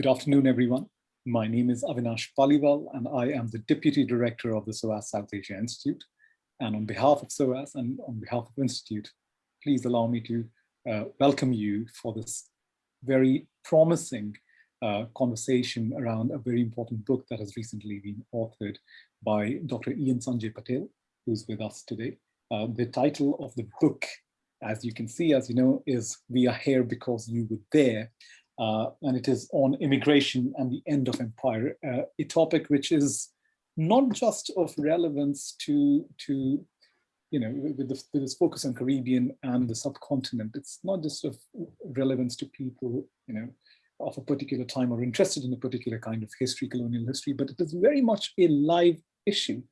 Good afternoon, everyone. My name is Avinash Paliwal, and I am the Deputy Director of the SOAS South Asia Institute. And on behalf of SOAS and on behalf of the Institute, please allow me to uh, welcome you for this very promising uh, conversation around a very important book that has recently been authored by Dr. Ian Sanjay Patel, who's with us today. Uh, the title of the book, as you can see, as you know, is We Are Here Because You Were There, uh, and it is on immigration and the end of empire, uh, a topic which is not just of relevance to, to you know, with, this, with this focus on Caribbean and the subcontinent, it's not just of relevance to people, you know, of a particular time or interested in a particular kind of history, colonial history, but it is very much a live issue.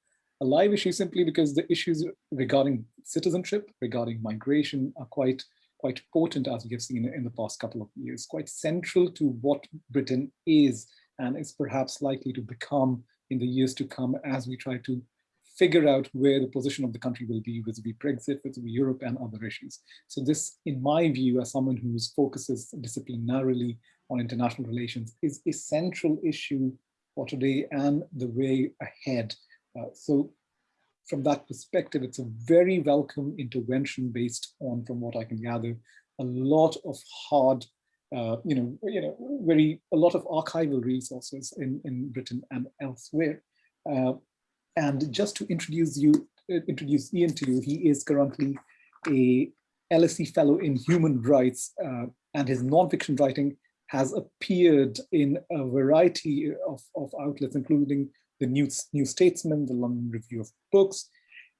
A live issue simply because the issues regarding citizenship, regarding migration are quite quite potent as we have seen in the past couple of years, quite central to what Britain is and is perhaps likely to become in the years to come as we try to figure out where the position of the country will be vis-a-vis Brexit, vis-a-vis Europe and other issues. So this, in my view, as someone who focuses disciplinarily on international relations, is a central issue for today and the way ahead. Uh, so from that perspective, it's a very welcome intervention based on, from what I can gather, a lot of hard, uh, you know, you know, very a lot of archival resources in in Britain and elsewhere. Uh, and just to introduce you, uh, introduce Ian to you, he is currently a LSE Fellow in Human Rights, uh, and his nonfiction writing has appeared in a variety of, of outlets, including the New, New Statesman, the London Review of Books.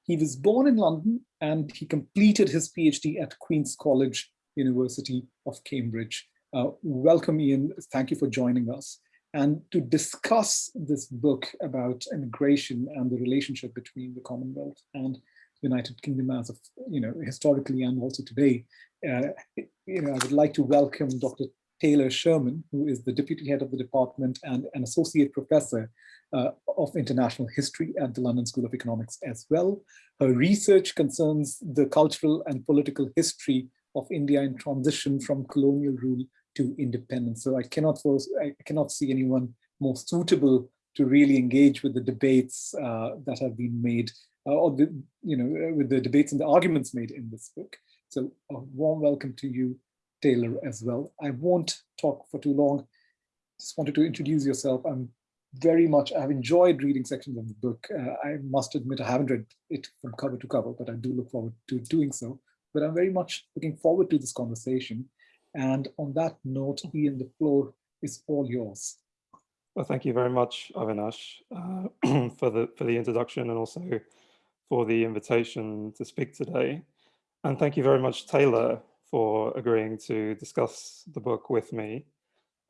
He was born in London and he completed his PhD at Queen's College, University of Cambridge. Uh, welcome, Ian. Thank you for joining us. And to discuss this book about immigration and the relationship between the Commonwealth and the United Kingdom as of, you know, historically and also today, uh, you know, I would like to welcome Dr. Taylor Sherman, who is the deputy head of the department and an associate professor uh, of international history at the London School of Economics as well. Her research concerns the cultural and political history of India in transition from colonial rule to independence. So I cannot I cannot see anyone more suitable to really engage with the debates uh, that have been made, uh, or the, you know, with the debates and the arguments made in this book. So a warm welcome to you, Taylor, as well. I won't talk for too long. Just wanted to introduce yourself. I'm very much, I've enjoyed reading sections of the book. Uh, I must admit I haven't read it from cover to cover, but I do look forward to doing so. But I'm very much looking forward to this conversation. And on that note, Ian, the floor is all yours. Well, thank you very much, Avinash, uh, for the for the introduction and also for the invitation to speak today. And thank you very much, Taylor, for agreeing to discuss the book with me.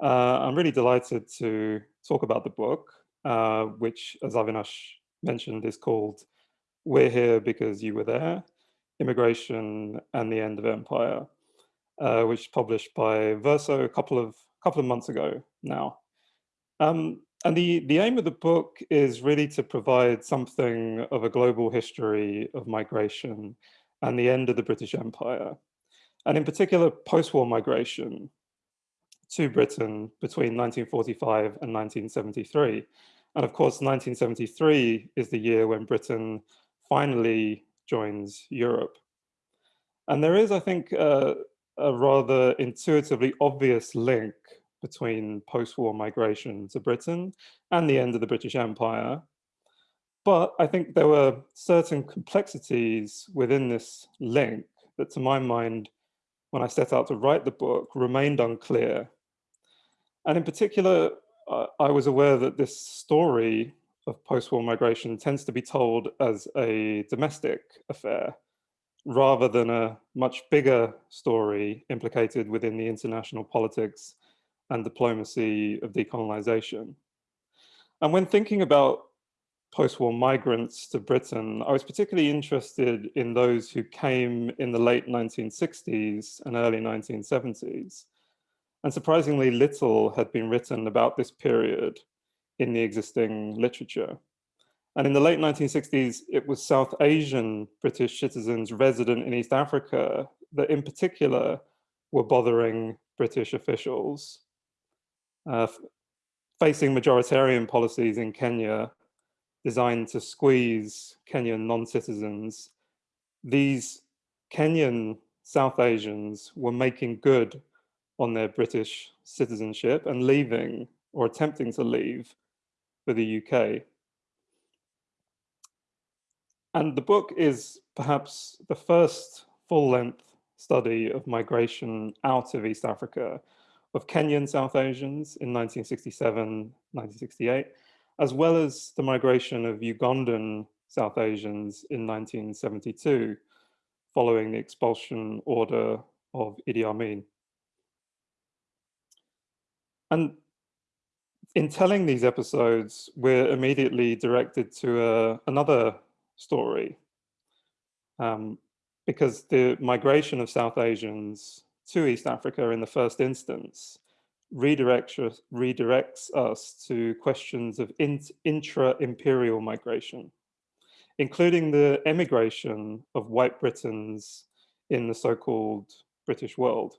Uh, I'm really delighted to talk about the book, uh, which, as Avinash mentioned, is called We're Here Because You Were There, Immigration and the End of Empire, uh, which is published by Verso a couple of, couple of months ago now. Um, and the, the aim of the book is really to provide something of a global history of migration and the end of the British Empire, and in particular post-war migration, to Britain between 1945 and 1973. And of course, 1973 is the year when Britain finally joins Europe. And there is, I think, uh, a rather intuitively obvious link between post-war migration to Britain and the end of the British Empire. But I think there were certain complexities within this link that to my mind, when I set out to write the book, remained unclear and in particular, uh, I was aware that this story of post-war migration tends to be told as a domestic affair rather than a much bigger story implicated within the international politics and diplomacy of decolonization. And when thinking about post-war migrants to Britain, I was particularly interested in those who came in the late 1960s and early 1970s, and surprisingly little had been written about this period in the existing literature. And in the late 1960s, it was South Asian British citizens resident in East Africa that in particular were bothering British officials. uh, facing majoritarian policies in Kenya designed to squeeze Kenyan non-citizens, these Kenyan South Asians were making good on their British citizenship and leaving or attempting to leave for the UK. And the book is perhaps the first full-length study of migration out of East Africa of Kenyan South Asians in 1967, 1968, as well as the migration of Ugandan South Asians in 1972, following the expulsion order of Idi Amin. And in telling these episodes, we're immediately directed to uh, another story, um, because the migration of South Asians to East Africa in the first instance redirects, redirects us to questions of intra-imperial migration, including the emigration of white Britons in the so-called British world.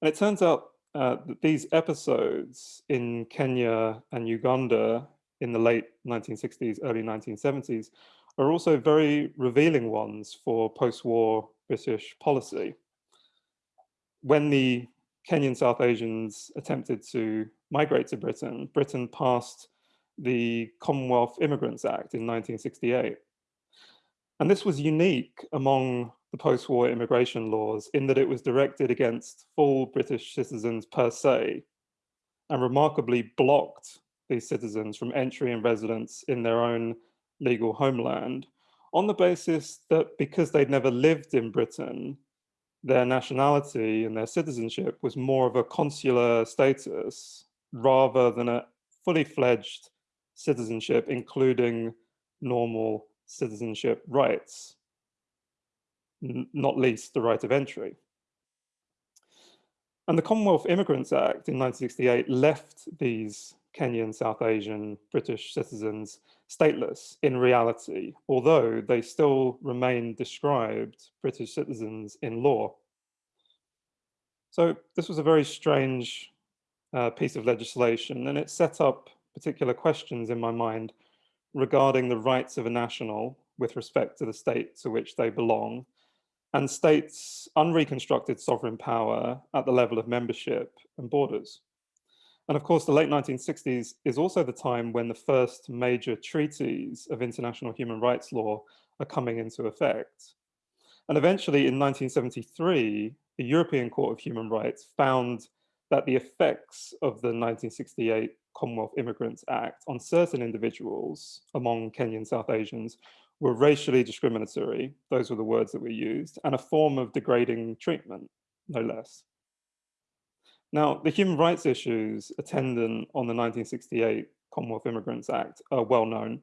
And it turns out uh, that these episodes in Kenya and Uganda in the late 1960s, early 1970s, are also very revealing ones for post-war British policy. When the Kenyan South Asians attempted to migrate to Britain, Britain passed the Commonwealth Immigrants Act in 1968. And this was unique among the post-war immigration laws in that it was directed against full British citizens per se, and remarkably blocked these citizens from entry and residence in their own legal homeland on the basis that because they'd never lived in Britain, their nationality and their citizenship was more of a consular status rather than a fully fledged citizenship, including normal citizenship rights, not least the right of entry. And the Commonwealth Immigrants Act in 1968 left these Kenyan, South Asian, British citizens stateless in reality, although they still remain described British citizens in law. So this was a very strange uh, piece of legislation and it set up particular questions in my mind regarding the rights of a national with respect to the state to which they belong and states' unreconstructed sovereign power at the level of membership and borders. And of course, the late 1960s is also the time when the first major treaties of international human rights law are coming into effect. And eventually in 1973, the European Court of Human Rights found that the effects of the 1968 Commonwealth Immigrants Act on certain individuals among Kenyan South Asians were racially discriminatory, those were the words that were used, and a form of degrading treatment, no less. Now, the human rights issues attendant on the 1968 Commonwealth Immigrants Act are well known.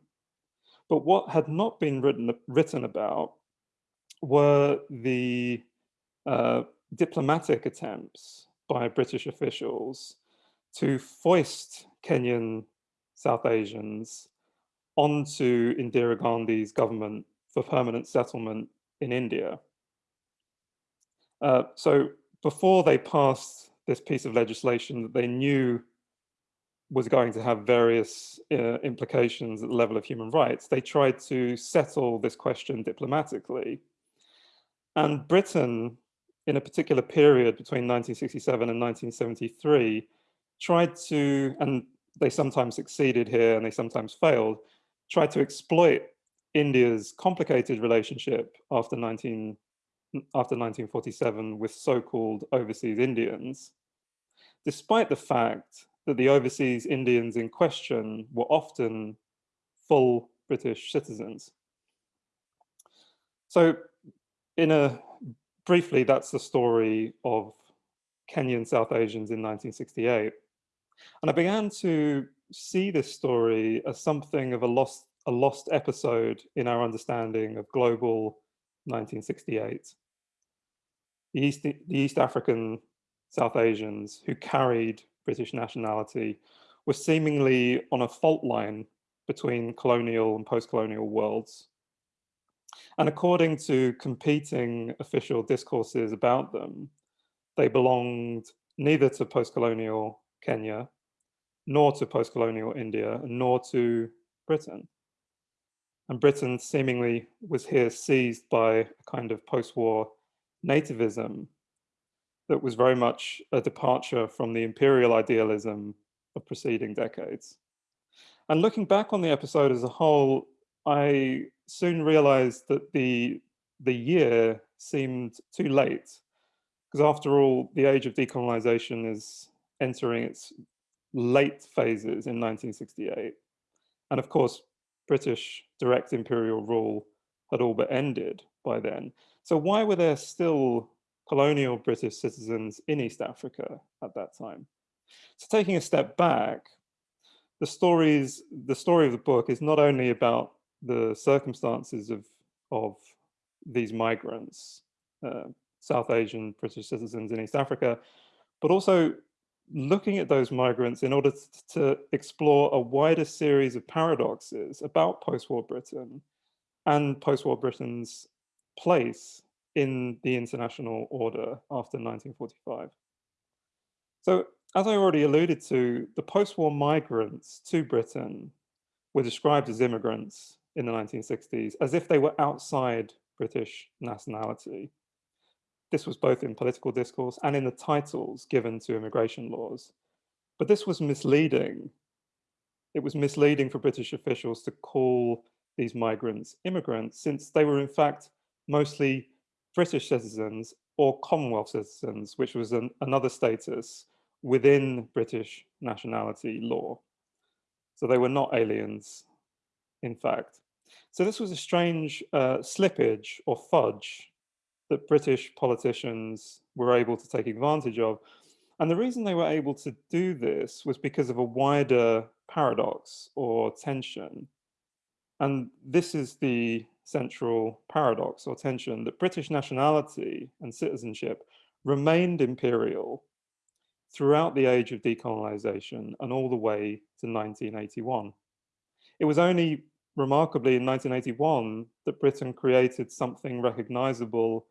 But what had not been written, written about were the uh, diplomatic attempts by British officials to foist Kenyan South Asians onto Indira Gandhi's government for permanent settlement in India. Uh, so before they passed this piece of legislation that they knew was going to have various uh, implications at the level of human rights, they tried to settle this question diplomatically. And Britain, in a particular period between 1967 and 1973, tried to, and they sometimes succeeded here and they sometimes failed, tried to exploit India's complicated relationship after 19 after 1947 with so-called overseas Indians, despite the fact that the overseas Indians in question were often full British citizens. So in a briefly, that's the story of Kenyan South Asians in 1968. And I began to see this story as something of a lost, a lost episode in our understanding of global 1968 the East, the East African South Asians who carried British nationality were seemingly on a fault line between colonial and post-colonial worlds. And according to competing official discourses about them, they belonged neither to post-colonial Kenya, nor to post-colonial India, nor to Britain. And Britain seemingly was here seized by a kind of post-war nativism that was very much a departure from the imperial idealism of preceding decades. And looking back on the episode as a whole, I soon realized that the, the year seemed too late. Because after all, the age of decolonization is entering its late phases in 1968. And of course, British direct imperial rule had all but ended by then. So why were there still colonial British citizens in East Africa at that time? So taking a step back, the stories, the story of the book is not only about the circumstances of, of these migrants, uh, South Asian British citizens in East Africa, but also looking at those migrants in order to explore a wider series of paradoxes about post-war Britain and post-war Britain's place in the international order after 1945. So as I already alluded to, the post-war migrants to Britain were described as immigrants in the 1960s as if they were outside British nationality. This was both in political discourse and in the titles given to immigration laws. But this was misleading. It was misleading for British officials to call these migrants immigrants since they were in fact mostly British citizens or Commonwealth citizens, which was an, another status within British nationality law. So they were not aliens, in fact. So this was a strange uh, slippage or fudge that British politicians were able to take advantage of. And the reason they were able to do this was because of a wider paradox or tension. And this is the central paradox or tension that British nationality and citizenship remained imperial throughout the age of decolonization and all the way to 1981. It was only remarkably in 1981 that Britain created something recognizable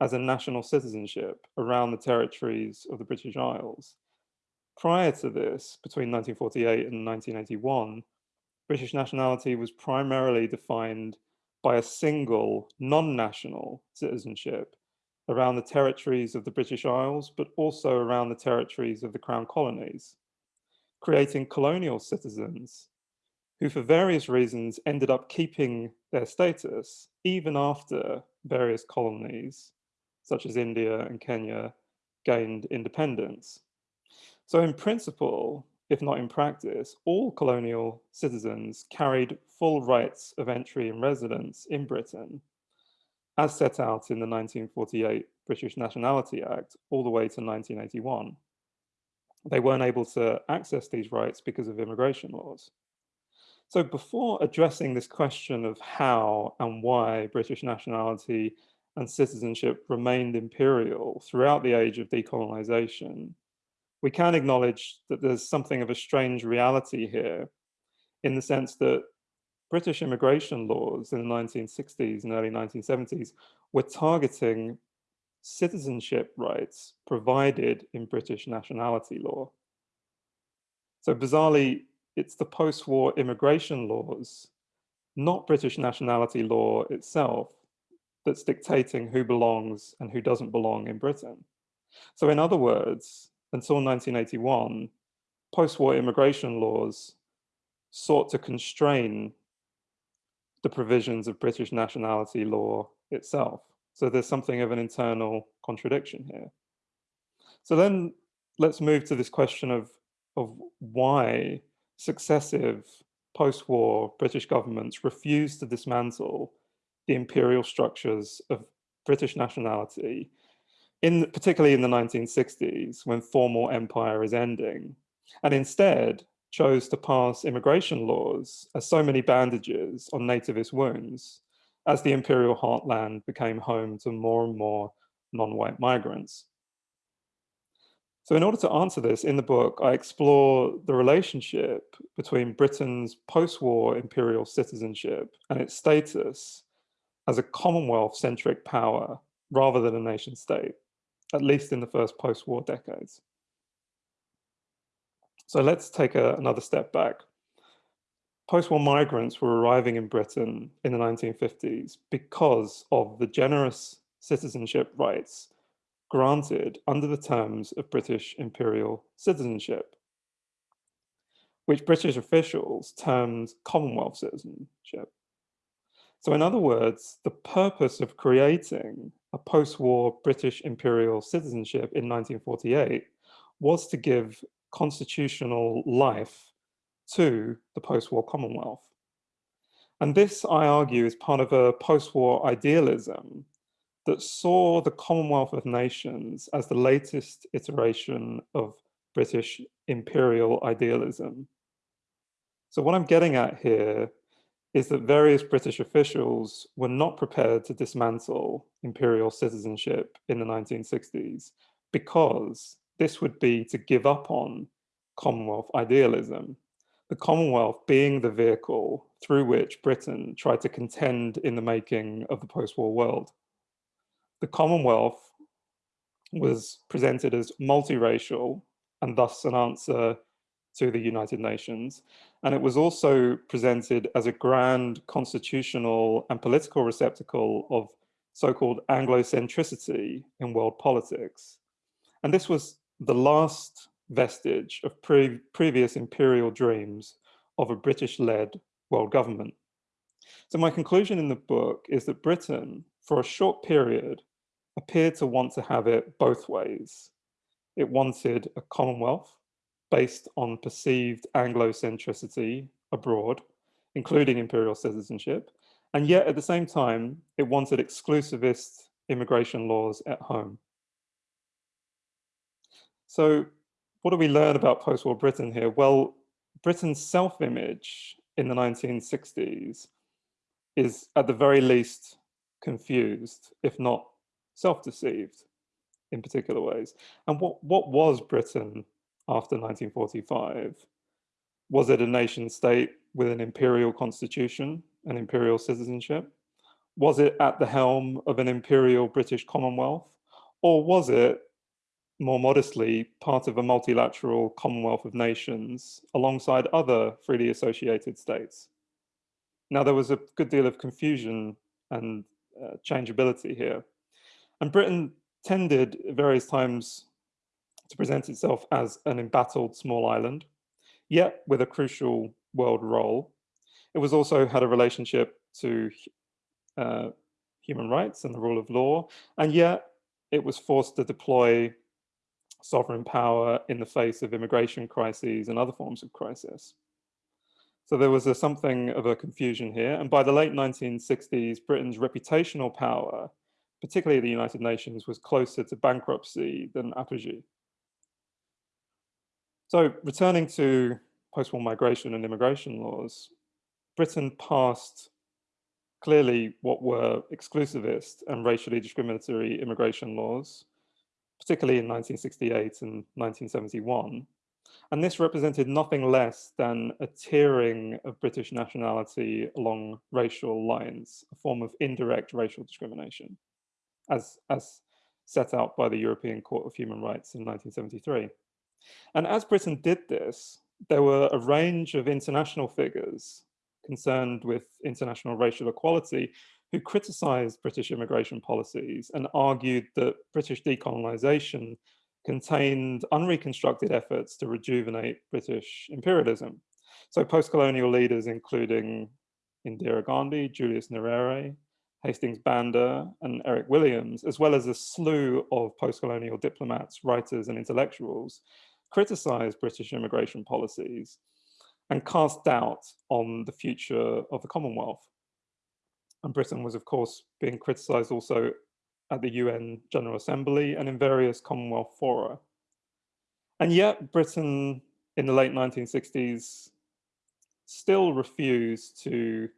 as a national citizenship around the territories of the British Isles. Prior to this, between 1948 and 1981, British nationality was primarily defined by a single non-national citizenship around the territories of the British Isles, but also around the territories of the Crown Colonies, creating colonial citizens who for various reasons ended up keeping their status even after various colonies such as India and Kenya, gained independence. So in principle, if not in practice, all colonial citizens carried full rights of entry and residence in Britain, as set out in the 1948 British Nationality Act all the way to 1981. They weren't able to access these rights because of immigration laws. So before addressing this question of how and why British nationality and citizenship remained imperial throughout the age of decolonization, we can acknowledge that there's something of a strange reality here in the sense that British immigration laws in the 1960s and early 1970s were targeting citizenship rights provided in British nationality law. So bizarrely, it's the post-war immigration laws, not British nationality law itself, that's dictating who belongs and who doesn't belong in Britain. So in other words, until 1981, post-war immigration laws sought to constrain the provisions of British nationality law itself. So there's something of an internal contradiction here. So then let's move to this question of, of why successive post-war British governments refused to dismantle the imperial structures of British nationality, in particularly in the 1960s, when formal empire is ending, and instead chose to pass immigration laws as so many bandages on nativist wounds as the imperial heartland became home to more and more non-white migrants. So in order to answer this, in the book, I explore the relationship between Britain's post-war imperial citizenship and its status as a Commonwealth-centric power rather than a nation state, at least in the first post-war decades. So let's take a, another step back. Post-war migrants were arriving in Britain in the 1950s because of the generous citizenship rights granted under the terms of British imperial citizenship, which British officials termed Commonwealth citizenship. So in other words, the purpose of creating a post-war British imperial citizenship in 1948 was to give constitutional life to the post-war Commonwealth. And this, I argue, is part of a post-war idealism that saw the Commonwealth of Nations as the latest iteration of British imperial idealism. So what I'm getting at here is that various British officials were not prepared to dismantle imperial citizenship in the 1960s because this would be to give up on Commonwealth idealism. The Commonwealth being the vehicle through which Britain tried to contend in the making of the post-war world. The Commonwealth was presented as multiracial and thus an answer to the United Nations. And it was also presented as a grand constitutional and political receptacle of so-called Anglocentricity in world politics. And this was the last vestige of pre previous imperial dreams of a British-led world government. So my conclusion in the book is that Britain, for a short period, appeared to want to have it both ways. It wanted a Commonwealth based on perceived Anglo-centricity abroad, including imperial citizenship, and yet at the same time, it wanted exclusivist immigration laws at home. So what do we learn about post-war Britain here? Well, Britain's self-image in the 1960s is at the very least confused, if not self-deceived in particular ways. And what, what was Britain after 1945? Was it a nation state with an imperial constitution and imperial citizenship? Was it at the helm of an imperial British Commonwealth? Or was it, more modestly, part of a multilateral Commonwealth of Nations alongside other freely associated states? Now, there was a good deal of confusion and uh, changeability here. And Britain tended at various times to present itself as an embattled small island, yet with a crucial world role. It was also had a relationship to uh, human rights and the rule of law, and yet it was forced to deploy sovereign power in the face of immigration crises and other forms of crisis. So there was a, something of a confusion here. And by the late 1960s, Britain's reputational power, particularly the United Nations, was closer to bankruptcy than apogee. So returning to post-war migration and immigration laws, Britain passed clearly what were exclusivist and racially discriminatory immigration laws, particularly in 1968 and 1971. And this represented nothing less than a tiering of British nationality along racial lines, a form of indirect racial discrimination, as, as set out by the European Court of Human Rights in 1973. And as Britain did this, there were a range of international figures concerned with international racial equality who criticized British immigration policies and argued that British decolonization contained unreconstructed efforts to rejuvenate British imperialism. So post-colonial leaders, including Indira Gandhi, Julius Nyerere, Hastings Banda and Eric Williams, as well as a slew of post-colonial diplomats, writers and intellectuals criticized British immigration policies and cast doubt on the future of the Commonwealth. And Britain was, of course, being criticized also at the UN General Assembly and in various Commonwealth fora. And yet Britain in the late 1960s still refused to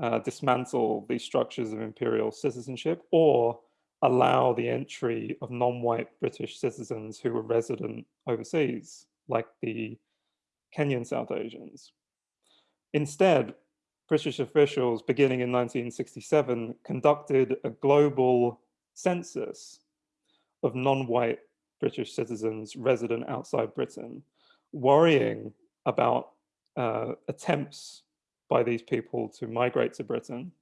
uh, dismantle these structures of imperial citizenship or allow the entry of non-white British citizens who were resident overseas, like the Kenyan South Asians. Instead, British officials, beginning in 1967, conducted a global census of non-white British citizens resident outside Britain, worrying about uh, attempts by these people to migrate to Britain,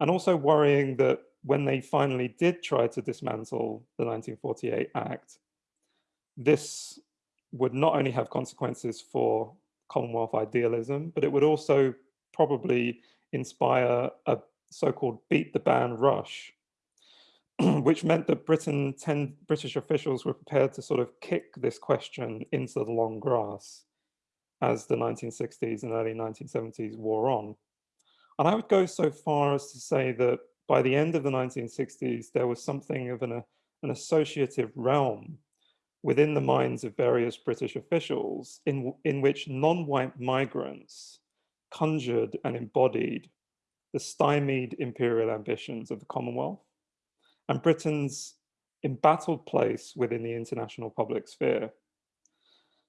and also worrying that when they finally did try to dismantle the 1948 Act, this would not only have consequences for Commonwealth idealism, but it would also probably inspire a so-called beat the ban rush, which meant that Britain, 10 British officials were prepared to sort of kick this question into the long grass as the 1960s and early 1970s wore on. And I would go so far as to say that by the end of the 1960s, there was something of an, an associative realm within the minds of various British officials in, in which non-white migrants conjured and embodied the stymied imperial ambitions of the Commonwealth and Britain's embattled place within the international public sphere.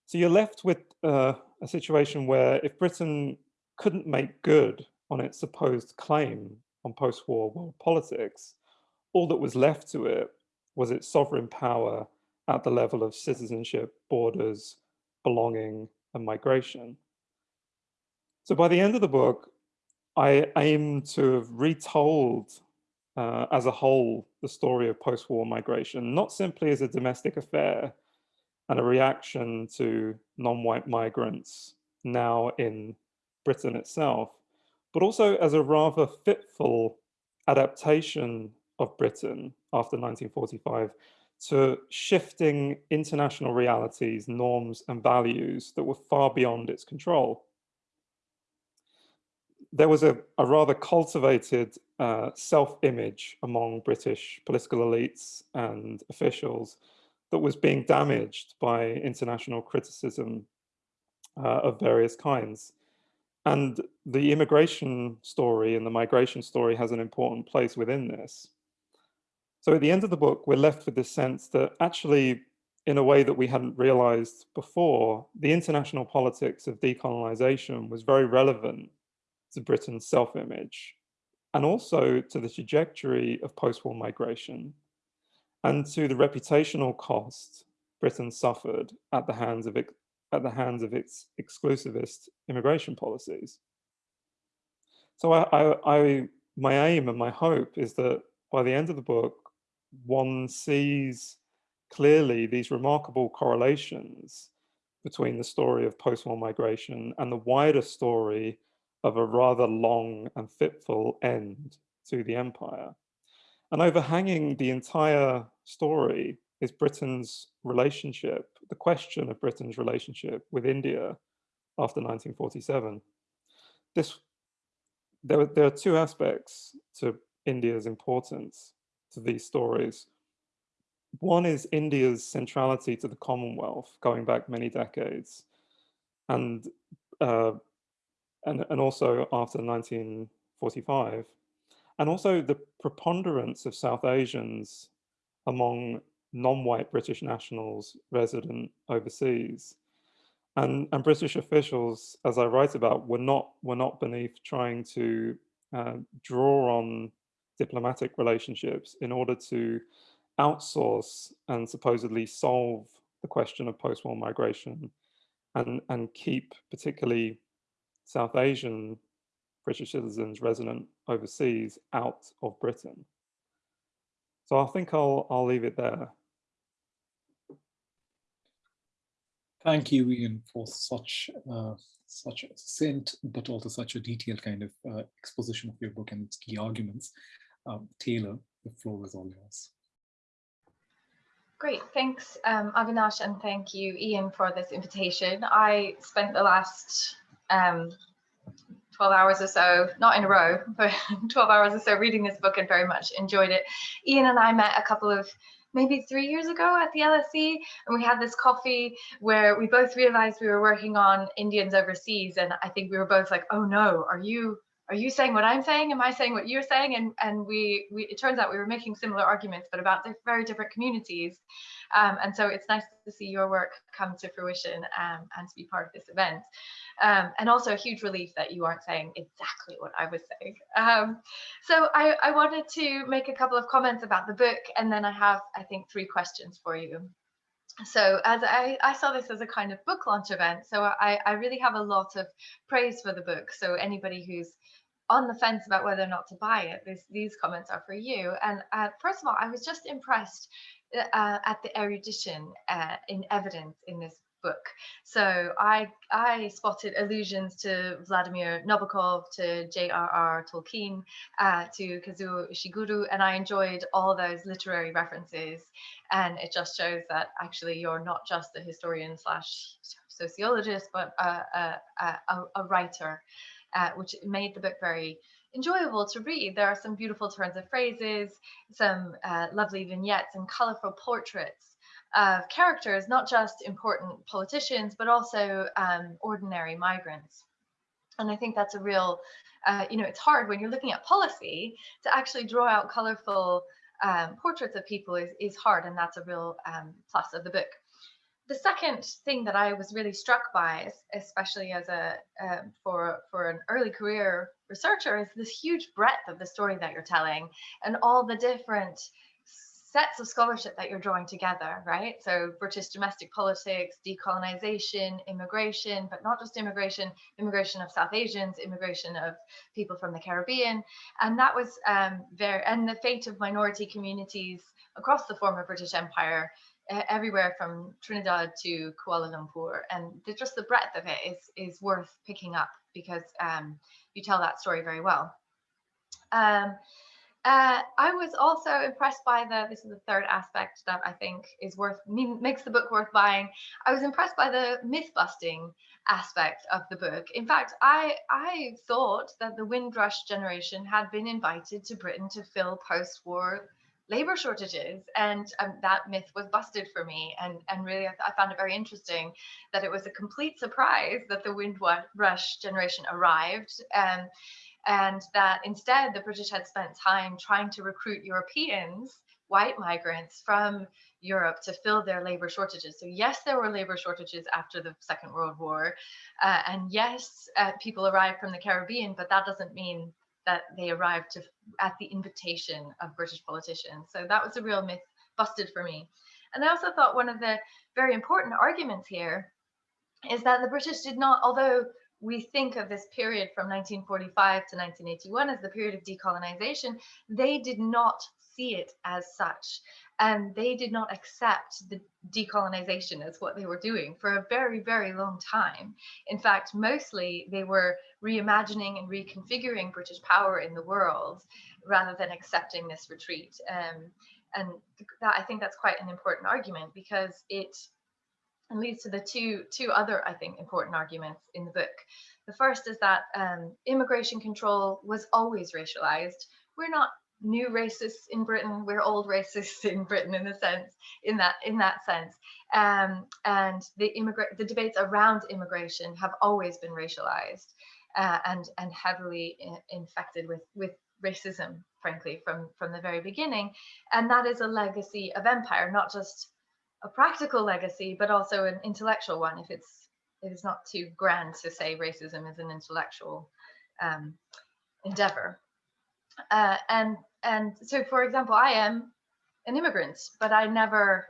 So you're left with uh, a situation where if Britain couldn't make good on its supposed claim on post-war world politics, all that was left to it was its sovereign power at the level of citizenship, borders, belonging, and migration. So by the end of the book, I aim to have retold uh, as a whole the story of post-war migration, not simply as a domestic affair and a reaction to non-white migrants now in Britain itself, but also as a rather fitful adaptation of Britain after 1945 to shifting international realities, norms and values that were far beyond its control. There was a, a rather cultivated uh, self-image among British political elites and officials that was being damaged by international criticism uh, of various kinds. And the immigration story and the migration story has an important place within this. So at the end of the book, we're left with this sense that actually, in a way that we hadn't realized before, the international politics of decolonization was very relevant to Britain's self-image and also to the trajectory of post-war migration and to the reputational cost Britain suffered at the hands of at the hands of its exclusivist immigration policies. So I, I, I, my aim and my hope is that by the end of the book, one sees clearly these remarkable correlations between the story of post-war migration and the wider story of a rather long and fitful end to the empire. And overhanging the entire story is Britain's relationship, the question of Britain's relationship with India after 1947. This, there, there are two aspects to India's importance to these stories. One is India's centrality to the Commonwealth going back many decades and, uh, and, and also after 1945 and also the preponderance of South Asians among non-white British nationals resident overseas. And, and British officials, as I write about, were not, were not beneath trying to uh, draw on diplomatic relationships in order to outsource and supposedly solve the question of post-war migration and, and keep particularly South Asian British citizens resident overseas out of Britain. So I think I'll, I'll leave it there. Thank you, Ian, for such uh, such a succinct, but also such a detailed kind of uh, exposition of your book and its key arguments. Um, Taylor, the floor is all yours. Great, thanks um, Avinash and thank you Ian for this invitation. I spent the last um, 12 hours or so, not in a row, but 12 hours or so reading this book and very much enjoyed it. Ian and I met a couple of maybe three years ago at the LSE and we had this coffee where we both realized we were working on Indians overseas and I think we were both like, oh no, are you are you saying what I'm saying? Am I saying what you're saying? And and we, we it turns out we were making similar arguments, but about very different communities. Um, and so it's nice to see your work come to fruition um, and to be part of this event. Um, and also a huge relief that you aren't saying exactly what I was saying. Um, so I, I wanted to make a couple of comments about the book, and then I have, I think, three questions for you. so as I, I saw this as a kind of book launch event, so I, I really have a lot of praise for the book. So anybody who's on the fence about whether or not to buy it, this, these comments are for you. And uh, first of all, I was just impressed uh, at the erudition uh, in evidence in this book. So I I spotted allusions to Vladimir Nabokov, to J.R.R. Tolkien, uh, to Kazuo Ishiguro, and I enjoyed all those literary references. And it just shows that actually you're not just a historian slash sociologist, but a, a, a, a writer, uh, which made the book very enjoyable to read. There are some beautiful turns of phrases, some uh, lovely vignettes and colorful portraits of characters, not just important politicians, but also um, ordinary migrants. And I think that's a real, uh, you know, it's hard when you're looking at policy to actually draw out colorful um, portraits of people is, is hard. And that's a real um, plus of the book. The second thing that I was really struck by, especially as a um, for for an early career researcher, is this huge breadth of the story that you're telling and all the different sets of scholarship that you're drawing together, right? So British domestic politics, decolonization, immigration, but not just immigration, immigration of South Asians, immigration of people from the Caribbean. And that was um, very, and the fate of minority communities across the former British Empire, uh, everywhere from Trinidad to Kuala Lumpur. And the, just the breadth of it is, is worth picking up because um, you tell that story very well. Um, uh, I was also impressed by the, this is the third aspect that I think is worth, makes the book worth buying. I was impressed by the myth busting aspect of the book. In fact, I, I thought that the Windrush generation had been invited to Britain to fill post-war labor shortages and um, that myth was busted for me and and really I, I, found it very interesting that it was a complete surprise that the windrush generation arrived um, and that instead the British had spent time trying to recruit Europeans, white migrants from Europe to fill their labor shortages. So yes, there were labor shortages after the Second World War, uh, and yes, uh, people arrived from the Caribbean, but that doesn't mean that they arrived to, at the invitation of British politicians. So that was a real myth busted for me. And I also thought one of the very important arguments here is that the British did not, although we think of this period from 1945 to 1981 as the period of decolonization, they did not see it as such. And they did not accept the decolonization as what they were doing for a very, very long time. In fact, mostly they were reimagining and reconfiguring British power in the world rather than accepting this retreat. Um, and that, I think that's quite an important argument because it and leads to the two two other I think important arguments in the book. The first is that um, immigration control was always racialized. We're not new racists in Britain. We're old racists in Britain in a sense, in that in that sense. Um, and the immigrant the debates around immigration have always been racialized uh, and and heavily in, infected with with racism, frankly, from from the very beginning. And that is a legacy of empire, not just a practical legacy, but also an intellectual one. If it's if it's not too grand to say racism is an intellectual um, endeavor. Uh, and and so, for example, I am an immigrant, but I never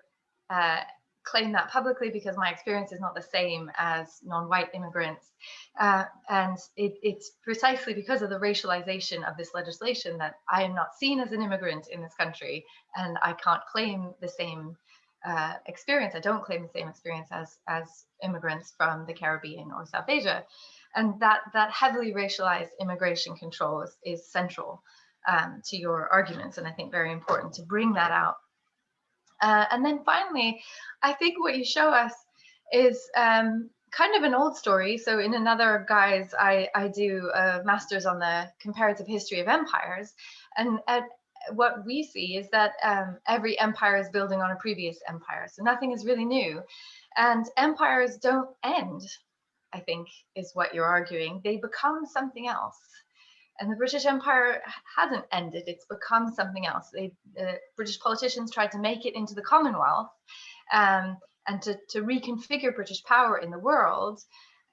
uh, claim that publicly because my experience is not the same as non-white immigrants. Uh, and it, it's precisely because of the racialization of this legislation that I am not seen as an immigrant in this country, and I can't claim the same uh, experience. I don't claim the same experience as as immigrants from the Caribbean or South Asia, and that that heavily racialized immigration control is, is central um, to your arguments, and I think very important to bring that out. Uh, and then finally, I think what you show us is um, kind of an old story. So in another guise, I, I do a master's on the comparative history of empires. And at, what we see is that um, every empire is building on a previous empire. So nothing is really new. And empires don't end, I think, is what you're arguing. They become something else. And the British Empire hasn't ended, it's become something else. They, uh, British politicians tried to make it into the Commonwealth um, and to, to reconfigure British power in the world.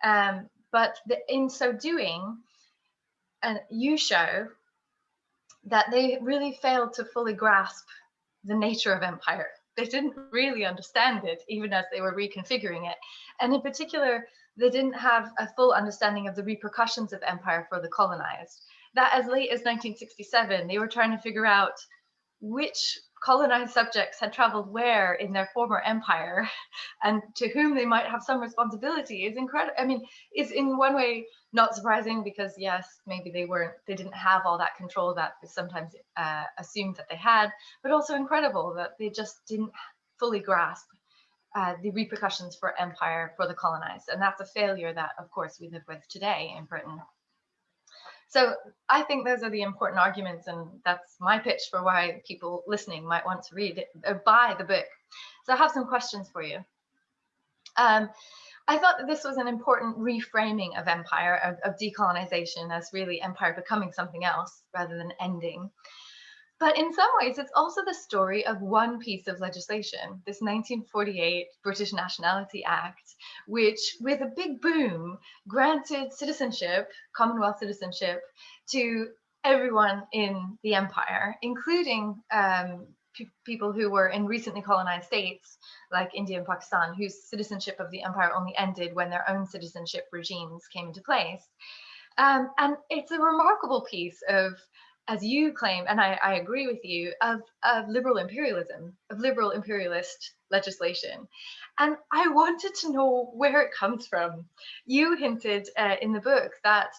Um, but the, in so doing, and you show that they really failed to fully grasp the nature of empire they didn't really understand it, even as they were reconfiguring it. And in particular, they didn't have a full understanding of the repercussions of empire for the colonized. That as late as 1967, they were trying to figure out which colonized subjects had traveled where in their former empire and to whom they might have some responsibility is incredible. I mean, it's in one way not surprising because yes, maybe they weren't, they didn't have all that control that is sometimes uh, assumed that they had, but also incredible that they just didn't fully grasp uh, the repercussions for empire for the colonized. And that's a failure that, of course, we live with today in Britain. So I think those are the important arguments, and that's my pitch for why people listening might want to read or buy the book. So I have some questions for you. Um, I thought that this was an important reframing of empire, of, of decolonization as really empire becoming something else rather than ending. But in some ways, it's also the story of one piece of legislation, this 1948 British Nationality Act, which, with a big boom, granted citizenship, Commonwealth citizenship, to everyone in the empire, including um, people who were in recently colonized states like India and Pakistan, whose citizenship of the empire only ended when their own citizenship regimes came into place. Um, and it's a remarkable piece of as you claim, and I, I agree with you, of, of liberal imperialism, of liberal imperialist legislation. And I wanted to know where it comes from. You hinted uh, in the book that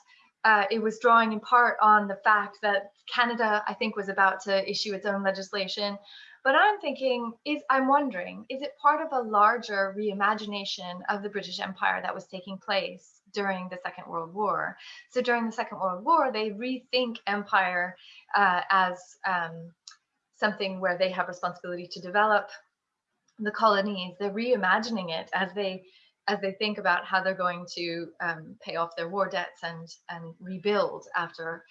uh, it was drawing in part on the fact that Canada, I think, was about to issue its own legislation. But I'm thinking, is I'm wondering, is it part of a larger reimagination of the British Empire that was taking place during the Second World War. So during the Second World War, they rethink empire uh, as um, something where they have responsibility to develop the colonies. They're reimagining it as they as they think about how they're going to um, pay off their war debts and and rebuild after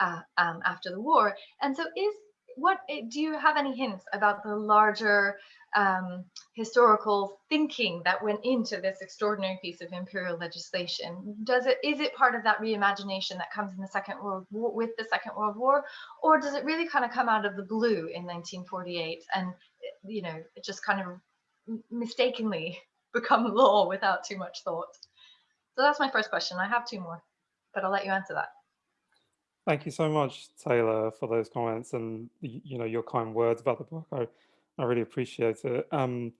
uh, um, after the war. And so, is what eh, do you have any hints about the larger um, historical thinking that went into this extraordinary piece of imperial legislation? Does it is it part of that reimagination that comes in the Second World War with the Second World War, or does it really kind of come out of the blue in 1948 and you know it just kind of mistakenly become law without too much thought? So that's my first question. I have two more, but I'll let you answer that. Thank you so much, Taylor, for those comments and you know your kind words about the book. I I really appreciate it. Um,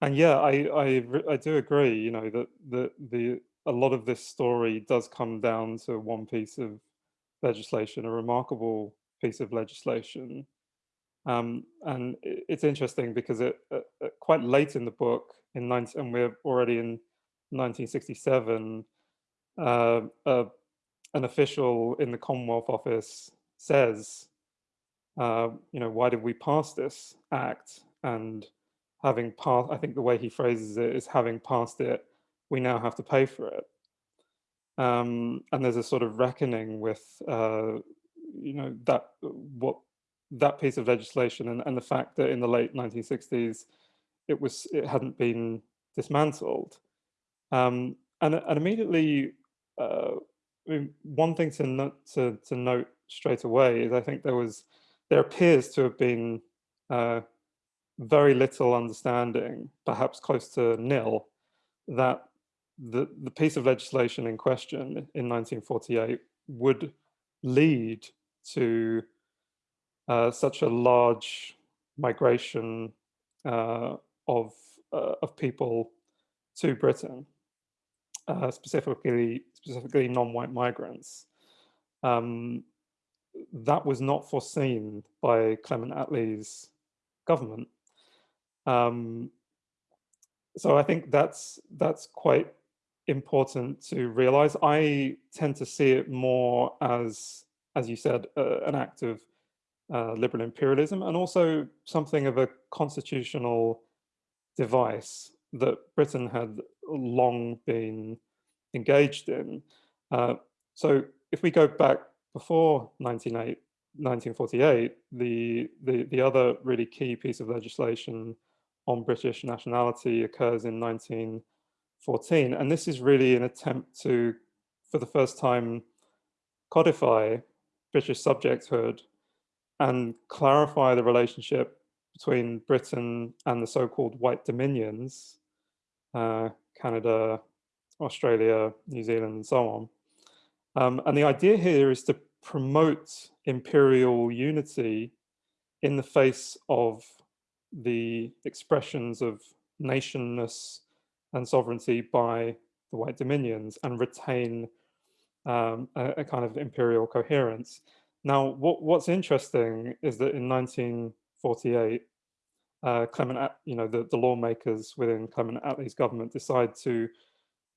and yeah, I I I do agree. You know that the the a lot of this story does come down to one piece of legislation, a remarkable piece of legislation. Um, and it's interesting because it uh, uh, quite late in the book, in 19, and we're already in 1967, uh, uh, an official in the Commonwealth Office says, uh, you know, why did we pass this act? And having passed, I think the way he phrases it is having passed it, we now have to pay for it. Um, and there's a sort of reckoning with, uh, you know, that what that piece of legislation and, and the fact that in the late 1960s, it was it hadn't been dismantled. Um, and, and immediately uh, I mean, one thing to to, to note straight away is I think there was there appears to have been uh, very little understanding, perhaps close to nil, that the, the piece of legislation in question in 1948 would lead to uh, such a large migration uh, of, uh, of people to Britain uh, specifically specifically non-white migrants. Um, that was not foreseen by Clement Attlee's government. Um, so I think that's that's quite important to realize. I tend to see it more as, as you said, uh, an act of uh, liberal imperialism and also something of a constitutional device that Britain had long been engaged in. Uh, so if we go back before 1948, the, the, the other really key piece of legislation on British nationality occurs in 1914. And this is really an attempt to, for the first time, codify British subjecthood and clarify the relationship between Britain and the so-called White Dominions, uh, Canada, Australia, New Zealand, and so on. Um, and the idea here is to promote imperial unity in the face of the expressions of nationness and sovereignty by the White Dominions and retain um, a, a, kind of imperial coherence. Now, what, what's interesting is that in 1948, uh, Clement, you know, the, the lawmakers within Clement Attlee's government decide to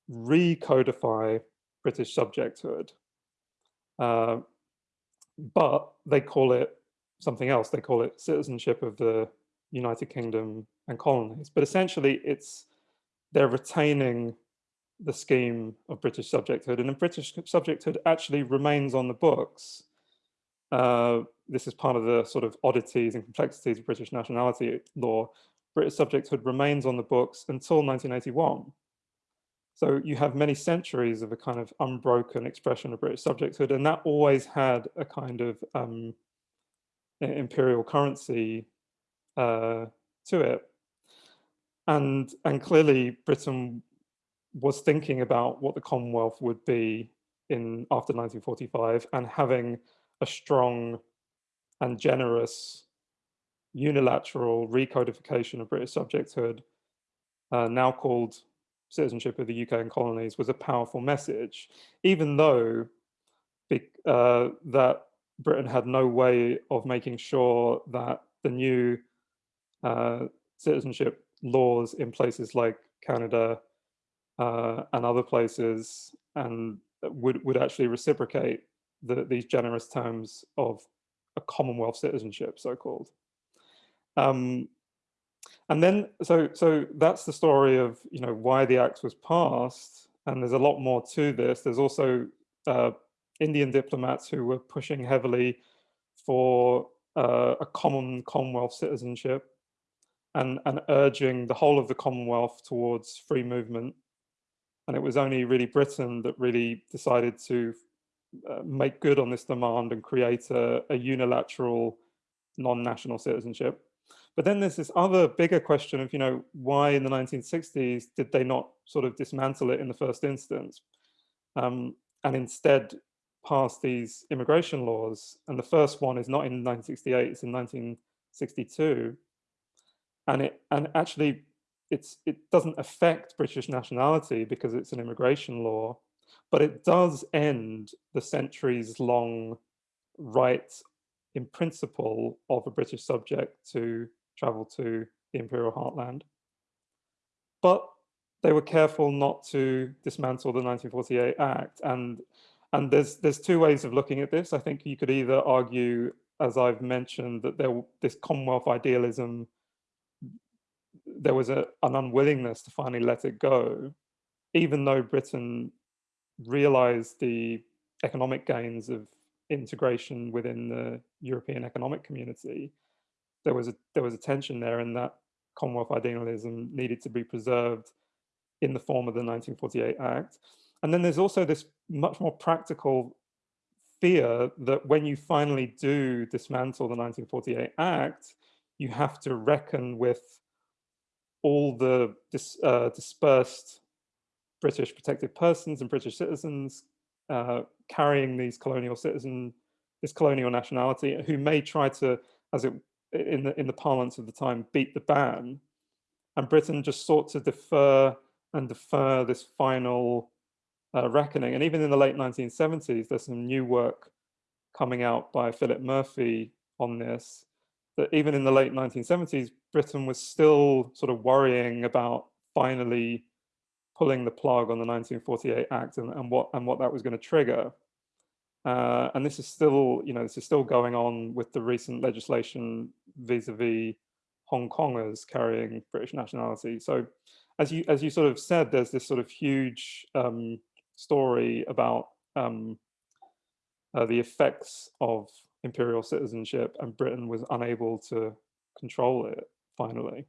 recodify British subjecthood. Uh, but they call it something else. They call it citizenship of the United Kingdom and colonies. But essentially, it's they're retaining the scheme of British subjecthood, and British subjecthood actually remains on the books. Uh, this is part of the sort of oddities and complexities of British nationality law. British subjecthood remains on the books until 1981. So you have many centuries of a kind of unbroken expression of British subjecthood, and that always had a kind of um, imperial currency uh, to it. And, and clearly Britain was thinking about what the Commonwealth would be in after 1945 and having a strong and generous unilateral recodification of British subjecthood, uh, now called citizenship of the UK and colonies, was a powerful message, even though uh, that Britain had no way of making sure that the new uh, citizenship laws in places like Canada uh, and other places and would, would actually reciprocate the, these generous terms of a Commonwealth citizenship, so-called. Um, and then, so, so that's the story of, you know, why the act was passed. And there's a lot more to this. There's also uh, Indian diplomats who were pushing heavily for uh, a common Commonwealth citizenship and, and urging the whole of the Commonwealth towards free movement. And it was only really Britain that really decided to uh, make good on this demand and create a, a unilateral non-national citizenship. But then there's this other bigger question of, you know, why in the 1960s did they not sort of dismantle it in the first instance? Um, and instead pass these immigration laws. And the first one is not in 1968, it's in 1962. And it and actually it's it doesn't affect British nationality because it's an immigration law, but it does end the centuries long right in principle of a British subject to travel to the imperial heartland. But they were careful not to dismantle the 1948 Act. And and there's there's two ways of looking at this. I think you could either argue, as I've mentioned, that there this Commonwealth idealism, there was a, an unwillingness to finally let it go, even though Britain realized the economic gains of integration within the European economic community. There was a there was a tension there, and that Commonwealth idealism needed to be preserved in the form of the 1948 Act. And then there's also this much more practical fear that when you finally do dismantle the 1948 Act, you have to reckon with all the dis, uh, dispersed British protected persons and British citizens uh, carrying these colonial citizen, this colonial nationality, who may try to, as it in the in the parlance of the time, beat the ban. And Britain just sought to defer and defer this final uh, reckoning. And even in the late 1970s, there's some new work coming out by Philip Murphy on this, that even in the late 1970s, Britain was still sort of worrying about finally pulling the plug on the 1948 Act and, and what and what that was going to trigger. Uh, and this is still, you know, this is still going on with the recent legislation vis-a-vis -vis Hong Kongers carrying British nationality. So as you as you sort of said, there's this sort of huge um, story about um, uh, the effects of imperial citizenship and Britain was unable to control it finally.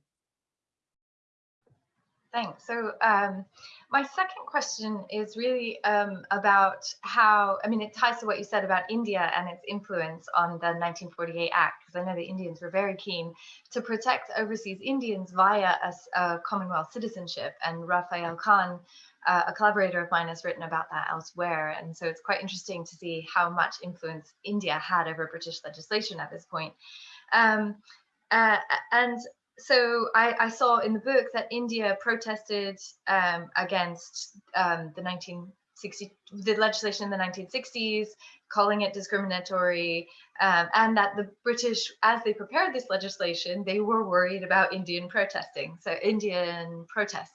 Thanks. So um, my second question is really um, about how, I mean, it ties to what you said about India and its influence on the 1948 Act, because I know the Indians were very keen to protect overseas Indians via a, a Commonwealth citizenship. And Raphael Khan, uh, a collaborator of mine, has written about that elsewhere. And so it's quite interesting to see how much influence India had over British legislation at this point. Um, uh, and so I, I, saw in the book that India protested um, against um, the 1960 the legislation in the 1960s, calling it discriminatory, um, and that the British, as they prepared this legislation, they were worried about Indian protesting, so Indian protests.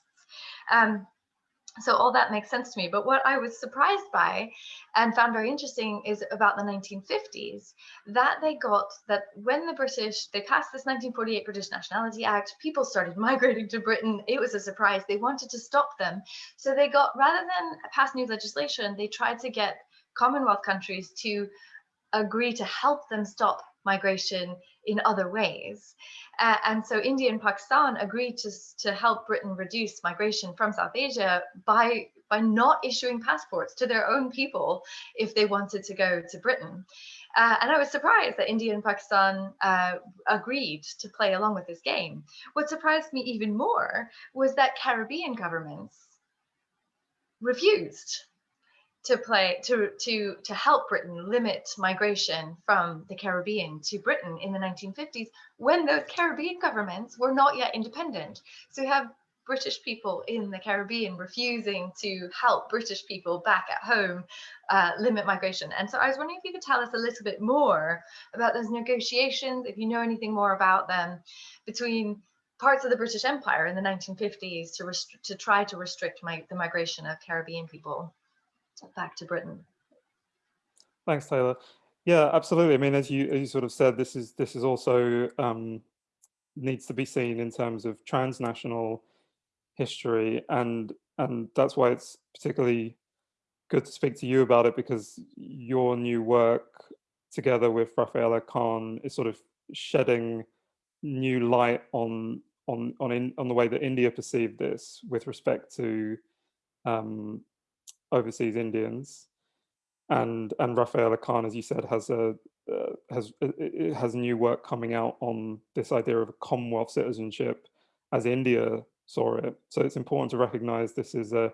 So all that makes sense to me. But what I was surprised by and found very interesting is about the 1950s, that they got that when the British, they passed this 1948 British Nationality Act, people started migrating to Britain. It was a surprise. They wanted to stop them. So they got, rather than pass new legislation, they tried to get Commonwealth countries to agree to help them stop migration in other ways. Uh, and so India and Pakistan agreed to, to help Britain reduce migration from South Asia by, by not issuing passports to their own people if they wanted to go to Britain. Uh, and I was surprised that India and Pakistan uh, agreed to play along with this game. What surprised me even more was that Caribbean governments refused to play to to to help Britain limit migration from the Caribbean to Britain in the 1950s when those Caribbean governments were not yet independent. So you have British people in the Caribbean refusing to help British people back at home uh, limit migration. And so I was wondering if you could tell us a little bit more about those negotiations, if you know anything more about them, between parts of the British Empire in the 1950s to, to try to restrict my, the migration of Caribbean people back to Britain. Thanks, Taylor. Yeah, absolutely. I mean, as you as you sort of said, this is this is also um, needs to be seen in terms of transnational history, and and that's why it's particularly good to speak to you about it because your new work together with Rafaela Khan is sort of shedding new light on on on in, on the way that India perceived this with respect to um, overseas Indians. And and Rafaela Khan, as you said, has a uh, has has new work coming out on this idea of a Commonwealth citizenship as India saw it. So it's important to recognize this is a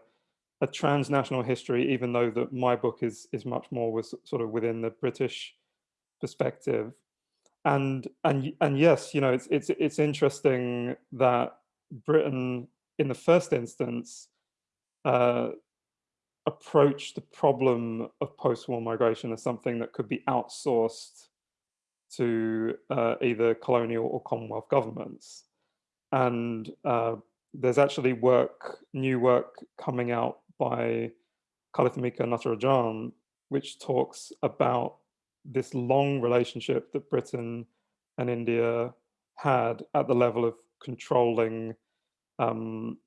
a transnational history, even though that my book is is much more was sort of within the British perspective. And and and yes, you know, it's it's it's interesting that Britain, in the first instance, uh, approach the problem of post-war migration as something that could be outsourced to uh, either colonial or Commonwealth governments. And uh, there's actually work, new work coming out by Kalathmika Natarajan, which talks about this long relationship that Britain and India had at the level of controlling um,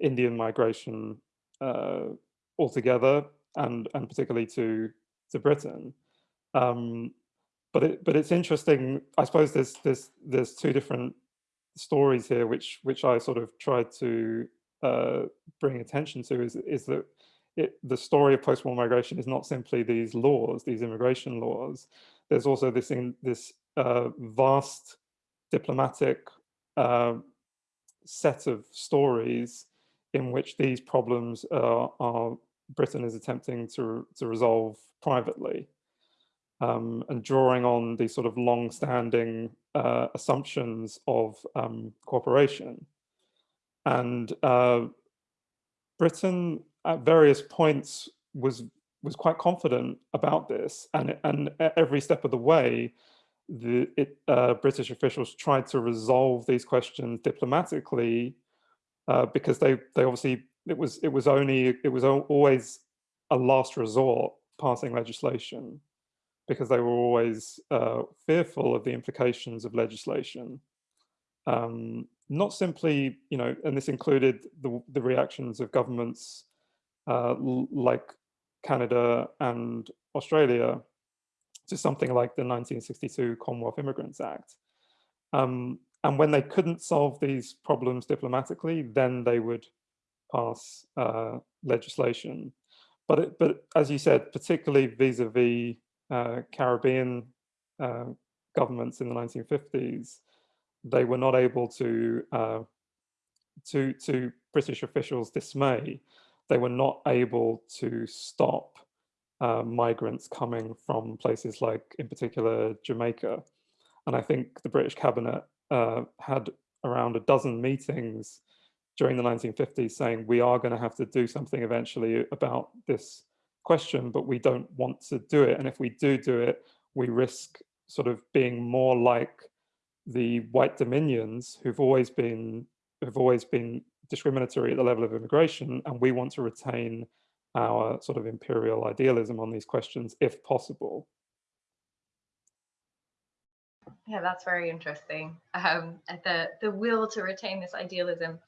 Indian migration uh, altogether, and and particularly to to Britain. Um, but it but it's interesting. I suppose there's there's there's two different stories here, which which I sort of tried to uh, bring attention to. Is is that it, the story of post-war migration is not simply these laws, these immigration laws. There's also this in, this uh, vast diplomatic uh, set of stories in which these problems are, are Britain is attempting to, to resolve privately um, and drawing on these sort of long-standing uh, assumptions of um, cooperation. And uh, Britain at various points was was quite confident about this and and every step of the way the it, uh, British officials tried to resolve these questions diplomatically uh, because they they obviously it was it was only it was always a last resort passing legislation because they were always uh, fearful of the implications of legislation. Um, not simply, you know, and this included the, the reactions of governments uh, like Canada and Australia to something like the 1962 Commonwealth Immigrants Act. Um, and when they couldn't solve these problems diplomatically, then they would pass uh, legislation. But, it, but as you said, particularly vis-a-vis uh, Caribbean uh, governments in the 1950s, they were not able to, uh, to, to British officials' dismay, they were not able to stop uh, migrants coming from places like, in particular, Jamaica. And I think the British cabinet uh, had around a dozen meetings during the 1950s saying we are going to have to do something eventually about this question, but we don't want to do it. And if we do do it, we risk sort of being more like the white dominions who've always been who've always been discriminatory at the level of immigration, and we want to retain our sort of imperial idealism on these questions if possible. Yeah, that's very interesting. Um, the, the will to retain this idealism.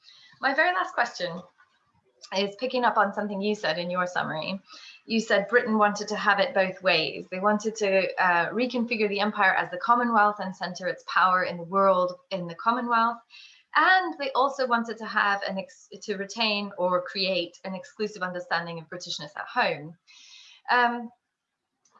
My very last question is picking up on something you said in your summary. You said Britain wanted to have it both ways. They wanted to uh, reconfigure the empire as the Commonwealth and center its power in the world in the Commonwealth. And they also wanted to have an to retain or create an exclusive understanding of Britishness at home. Um,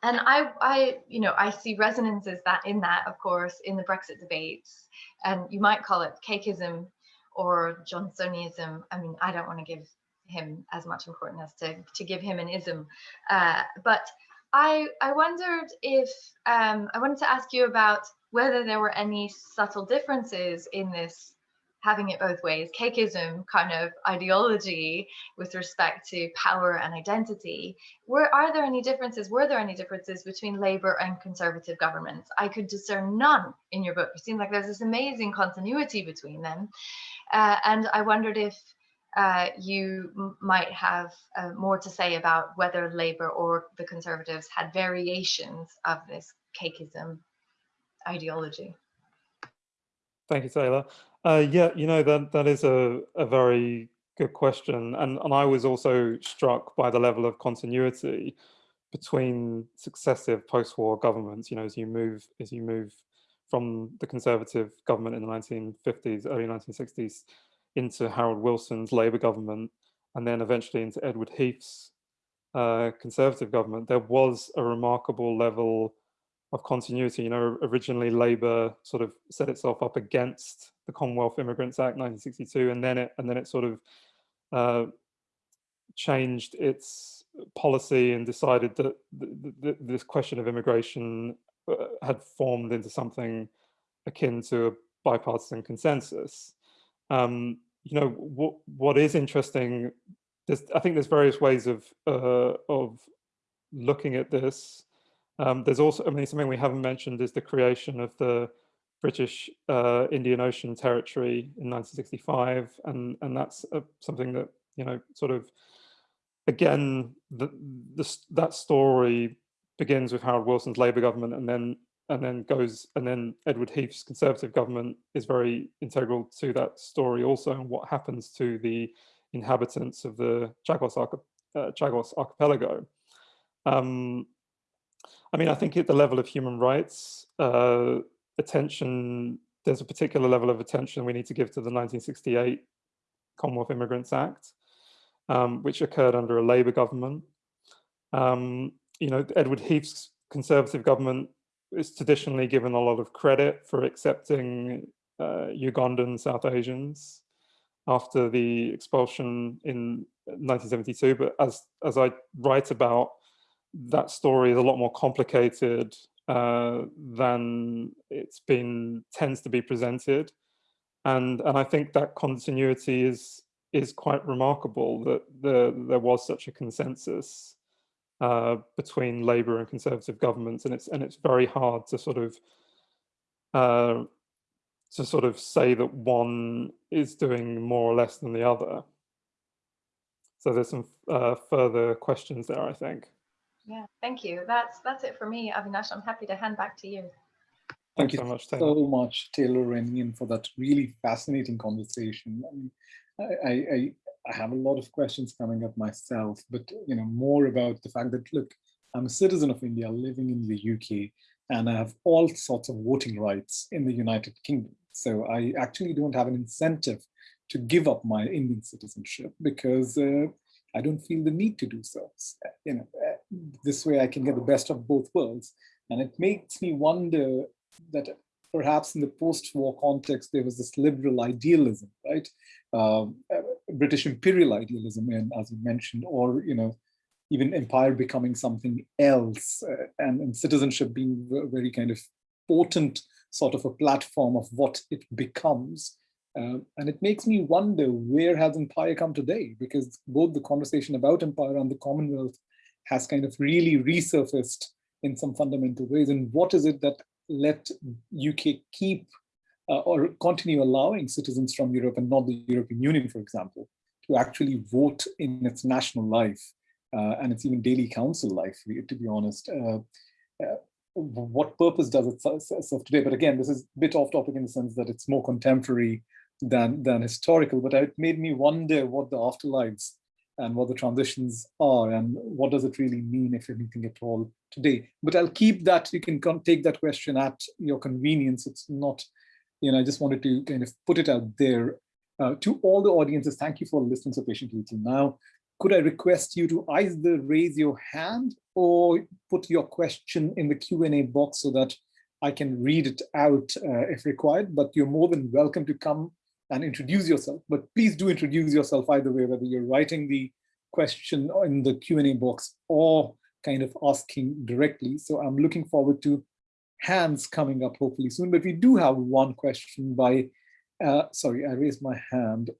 and I, I, you know, I see resonances that in that, of course, in the Brexit debates, and you might call it cakeism or Johnsonism. I mean, I don't want to give him as much importance as to, to give him an ism, uh, but I, I wondered if, um, I wanted to ask you about whether there were any subtle differences in this having it both ways, cakeism kind of ideology with respect to power and identity. Were are there any differences? Were there any differences between Labour and Conservative governments? I could discern none in your book. It seems like there's this amazing continuity between them, uh, and I wondered if uh, you might have uh, more to say about whether Labour or the Conservatives had variations of this cakeism ideology. Thank you, Taylor. Uh, yeah, you know, that, that is a, a very good question. And, and I was also struck by the level of continuity between successive post-war governments, you know, as you move, as you move from the conservative government in the 1950s, early 1960s, into Harold Wilson's Labour government, and then eventually into Edward Heath's uh, conservative government, there was a remarkable level of continuity. You know, originally Labour sort of set itself up against the Commonwealth Immigrants Act 1962, and then it and then it sort of uh, changed its policy and decided that th th this question of immigration uh, had formed into something akin to a bipartisan consensus. Um, you know, what what is interesting, I think there's various ways of uh, of looking at this. Um, there's also, I mean, something we haven't mentioned is the creation of the British uh, Indian Ocean Territory in 1965, and and that's uh, something that you know sort of again the, the, that story begins with Harold Wilson's Labour government, and then and then goes and then Edward Heath's Conservative government is very integral to that story also, and what happens to the inhabitants of the Chagos, uh, Chagos archipelago. Um, I mean, I think at the level of human rights, uh, attention, there's a particular level of attention we need to give to the 1968 Commonwealth Immigrants Act, um, which occurred under a Labour government. Um, you know, Edward Heath's Conservative government is traditionally given a lot of credit for accepting uh, Ugandan South Asians after the expulsion in 1972. But as, as I write about, that story is a lot more complicated uh, than it's been tends to be presented. And, and I think that continuity is, is quite remarkable that the, there was such a consensus uh, between Labour and Conservative governments, and it's and it's very hard to sort of uh, to sort of say that one is doing more or less than the other. So there's some uh, further questions there, I think. Yeah, thank you. That's that's it for me, Avinash. I'm happy to hand back to you. Thank you so much, Taylor. so much, Taylor and for that really fascinating conversation. I, mean, I, I, I have a lot of questions coming up myself, but you know more about the fact that look, I'm a citizen of India living in the UK, and I have all sorts of voting rights in the United Kingdom. So I actually don't have an incentive to give up my Indian citizenship because uh, I don't feel the need to do so. You know, this way I can get the best of both worlds. And it makes me wonder that perhaps in the post-war context, there was this liberal idealism, right? Um, uh, British imperial idealism, and as you mentioned, or, you know, even empire becoming something else uh, and, and, citizenship being very kind of potent sort of a platform of what it becomes. Uh, and it makes me wonder where has empire come today? Because both the conversation about empire and the Commonwealth has kind of really resurfaced in some fundamental ways. And what is it that let UK keep uh, or continue allowing citizens from Europe and not the European Union, for example, to actually vote in its national life uh, and its even daily council life, to be honest. Uh, uh what purpose does it serve today? But again, this is a bit off topic in the sense that it's more contemporary than, than historical, but it made me wonder what the afterlives and what the transitions are and what does it really mean, if anything at all, today. But I'll keep that, you can take that question at your convenience. It's not, you know, I just wanted to kind of put it out there. Uh, to all the audiences, thank you for listening so patiently till now. Could I request you to either raise your hand or put your question in the Q&A box so that I can read it out uh, if required, but you're more than welcome to come and introduce yourself. But please do introduce yourself either way, whether you're writing the question in the Q&A box or kind of asking directly. So I'm looking forward to hands coming up hopefully soon. But we do have one question by, uh, sorry, I raised my hand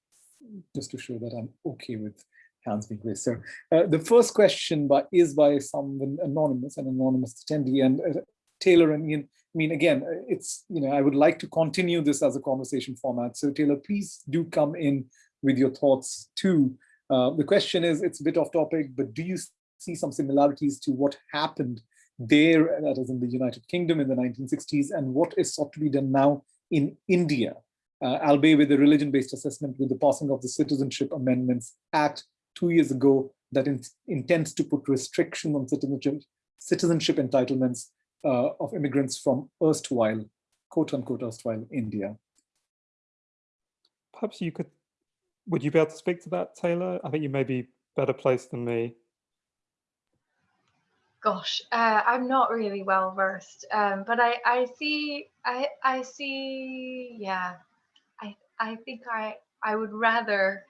just to show that I'm okay with hands being raised. So uh, the first question by, is by someone anonymous, an anonymous attendee, and uh, Taylor and. I mean, again, uh, it's, you know, I would like to continue this as a conversation format. So Taylor, please do come in with your thoughts too. Uh, the question is, it's a bit off topic, but do you see some similarities to what happened there, that is in the United Kingdom in the 1960s, and what is sought to be done now in India, uh, albeit with the religion-based assessment with the passing of the Citizenship Amendments Act two years ago that in, intends to put restriction on citizenship, citizenship entitlements uh, of immigrants from erstwhile, quote unquote, erstwhile India. Perhaps you could, would you be able to speak to that, Taylor? I think you may be better placed than me. Gosh, uh, I'm not really well versed, um, but I, I see, I, I see, yeah, I, I think I, I would rather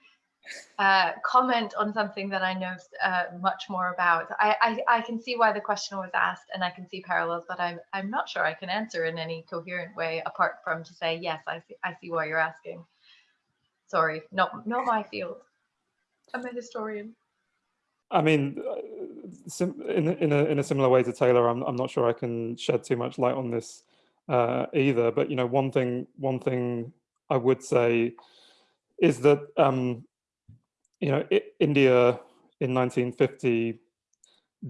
uh, comment on something that I know uh, much more about. I, I, I, can see why the question was asked and I can see parallels, but I'm, I'm not sure I can answer in any coherent way apart from to say, yes, I see, I see why you're asking. Sorry, not, not my field. I'm a historian. I mean, uh, in, in, a, in a similar way to Taylor, I'm, I'm not sure I can shed too much light on this uh, either. But, you know, one thing, one thing I would say is that um, you know, it, India in 1950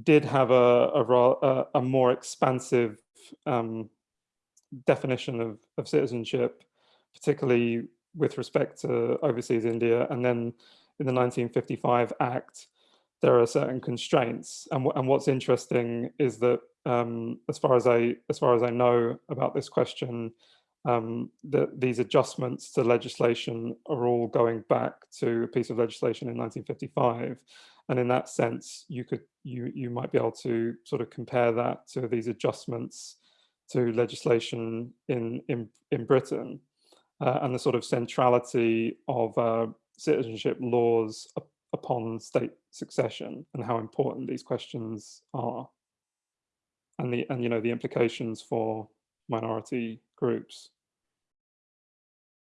did have a, a, a more expansive um, definition of, of citizenship, particularly with respect to overseas India. And then in the 1955 Act, there are certain constraints. And, and what's interesting is that um, as far as I as far as I know about this question, um, that these adjustments to legislation are all going back to a piece of legislation in 1955. And in that sense, you could you you might be able to sort of compare that to these adjustments to legislation in in, in Britain uh, and the sort of centrality of uh, citizenship laws up, upon state succession and how important these questions are and the and you know the implications for minority groups.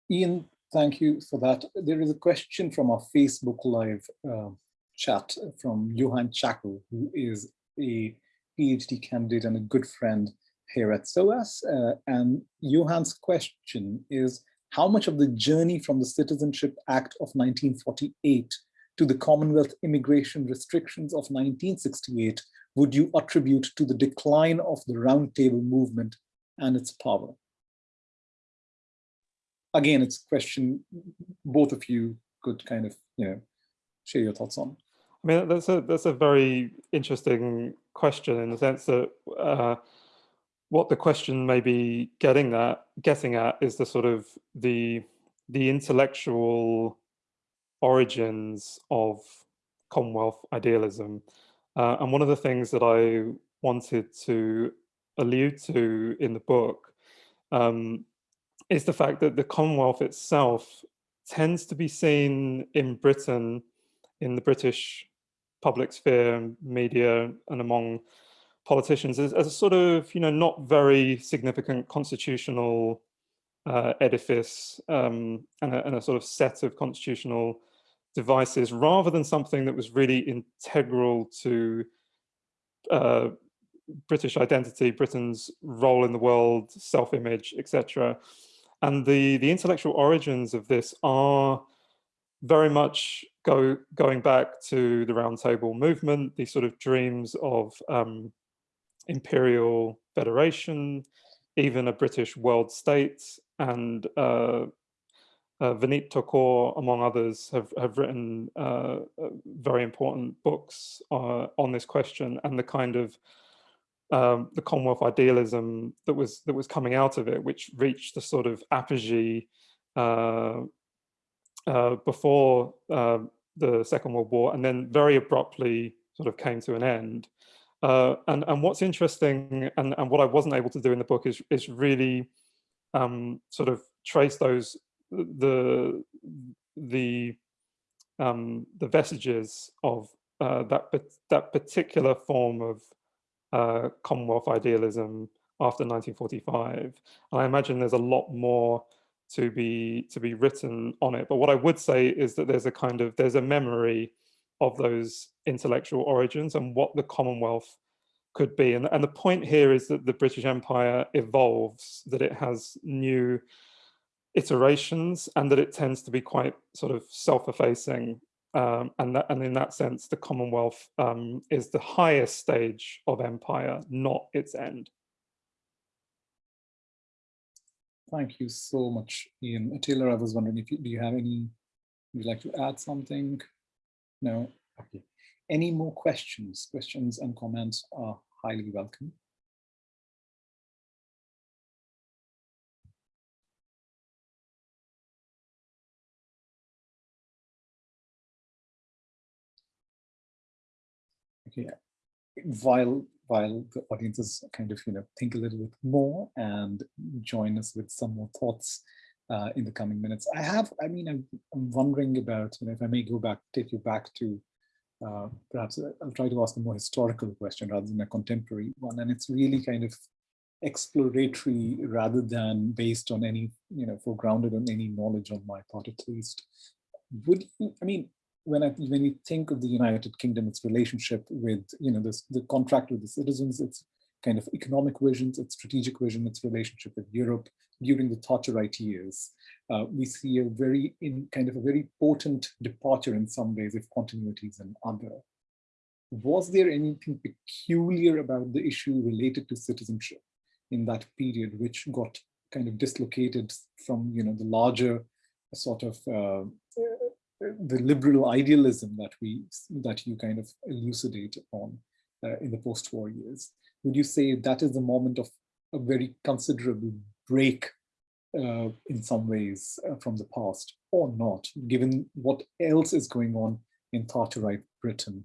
Ian, thank you for that. There is a question from our Facebook Live uh, chat from Johan Chacko, who is a PhD candidate and a good friend here at SOAS. Uh, and Johan's question is, how much of the journey from the Citizenship Act of 1948 to the Commonwealth immigration restrictions of 1968 would you attribute to the decline of the Roundtable movement and its power? Again, it's a question both of you could kind of, you know, share your thoughts on. I mean, that's a that's a very interesting question in the sense that uh, what the question may be getting at, getting at is the sort of the the intellectual origins of Commonwealth idealism. Uh, and one of the things that I wanted to allude to in the book um, is the fact that the Commonwealth itself tends to be seen in Britain, in the British public sphere, media, and among politicians as, as a sort of, you know, not very significant constitutional uh, edifice um, and, a, and, a, sort of set of constitutional devices rather than something that was really integral to uh, British identity, Britain's role in the world, self-image, etc. And the, the intellectual origins of this are very much go, going back to the Round Table movement, these sort of dreams of um, imperial federation, even a British world state, and uh, uh, Thakur, among others, have, have written uh, uh very important books uh, on this question and the kind of um, the Commonwealth idealism that was that was coming out of it, which reached the sort of apogee uh, before the Second World War, and then very abruptly sort of came to an end. Uh, and, and what's interesting and, and what I wasn't able to do in the book is, is really um, sort of trace those the the um, the vestiges of uh, that that particular form of uh, Commonwealth idealism after 1945. And I imagine there's a lot more to be to be written on it. But what I would say is that there's a kind of there's a memory of those intellectual origins and what the Commonwealth could be. And, and the point here is that the British Empire evolves, that it has new iterations and that it tends to be quite sort of self-effacing. Um, and, that, and in that sense, the Commonwealth um, is the highest stage of empire, not its end. Thank you so much, Ian. Taylor, I was wondering if you, do you have any, would you like to add something? No? Okay. Any more questions? Questions and comments are highly welcome. While while the audiences kind of you know think a little bit more and join us with some more thoughts uh, in the coming minutes. I have, I mean, I'm, I'm wondering about, you know, if I may go back, take you back to uh, perhaps I'll try to ask a more historical question rather than a contemporary one. And it's really kind of exploratory rather than based on any, you know, for grounded on any knowledge on my part at least. Would you, I mean, when I when you think of the United Kingdom, its relationship with, you know, this the contract with the citizens, its kind of economic visions, its strategic vision, its relationship with Europe during the Thatcherite years, uh, we see a very in kind of a very potent departure in some ways if continuities and other. Was there anything peculiar about the issue related to citizenship in that period which got kind of dislocated from you know the larger sort of uh, the liberal idealism that we that you kind of elucidate on uh, in the post-war years would you say that is the moment of a very considerable break uh, in some ways uh, from the past or not, given what else is going on in Thatcherite Britain?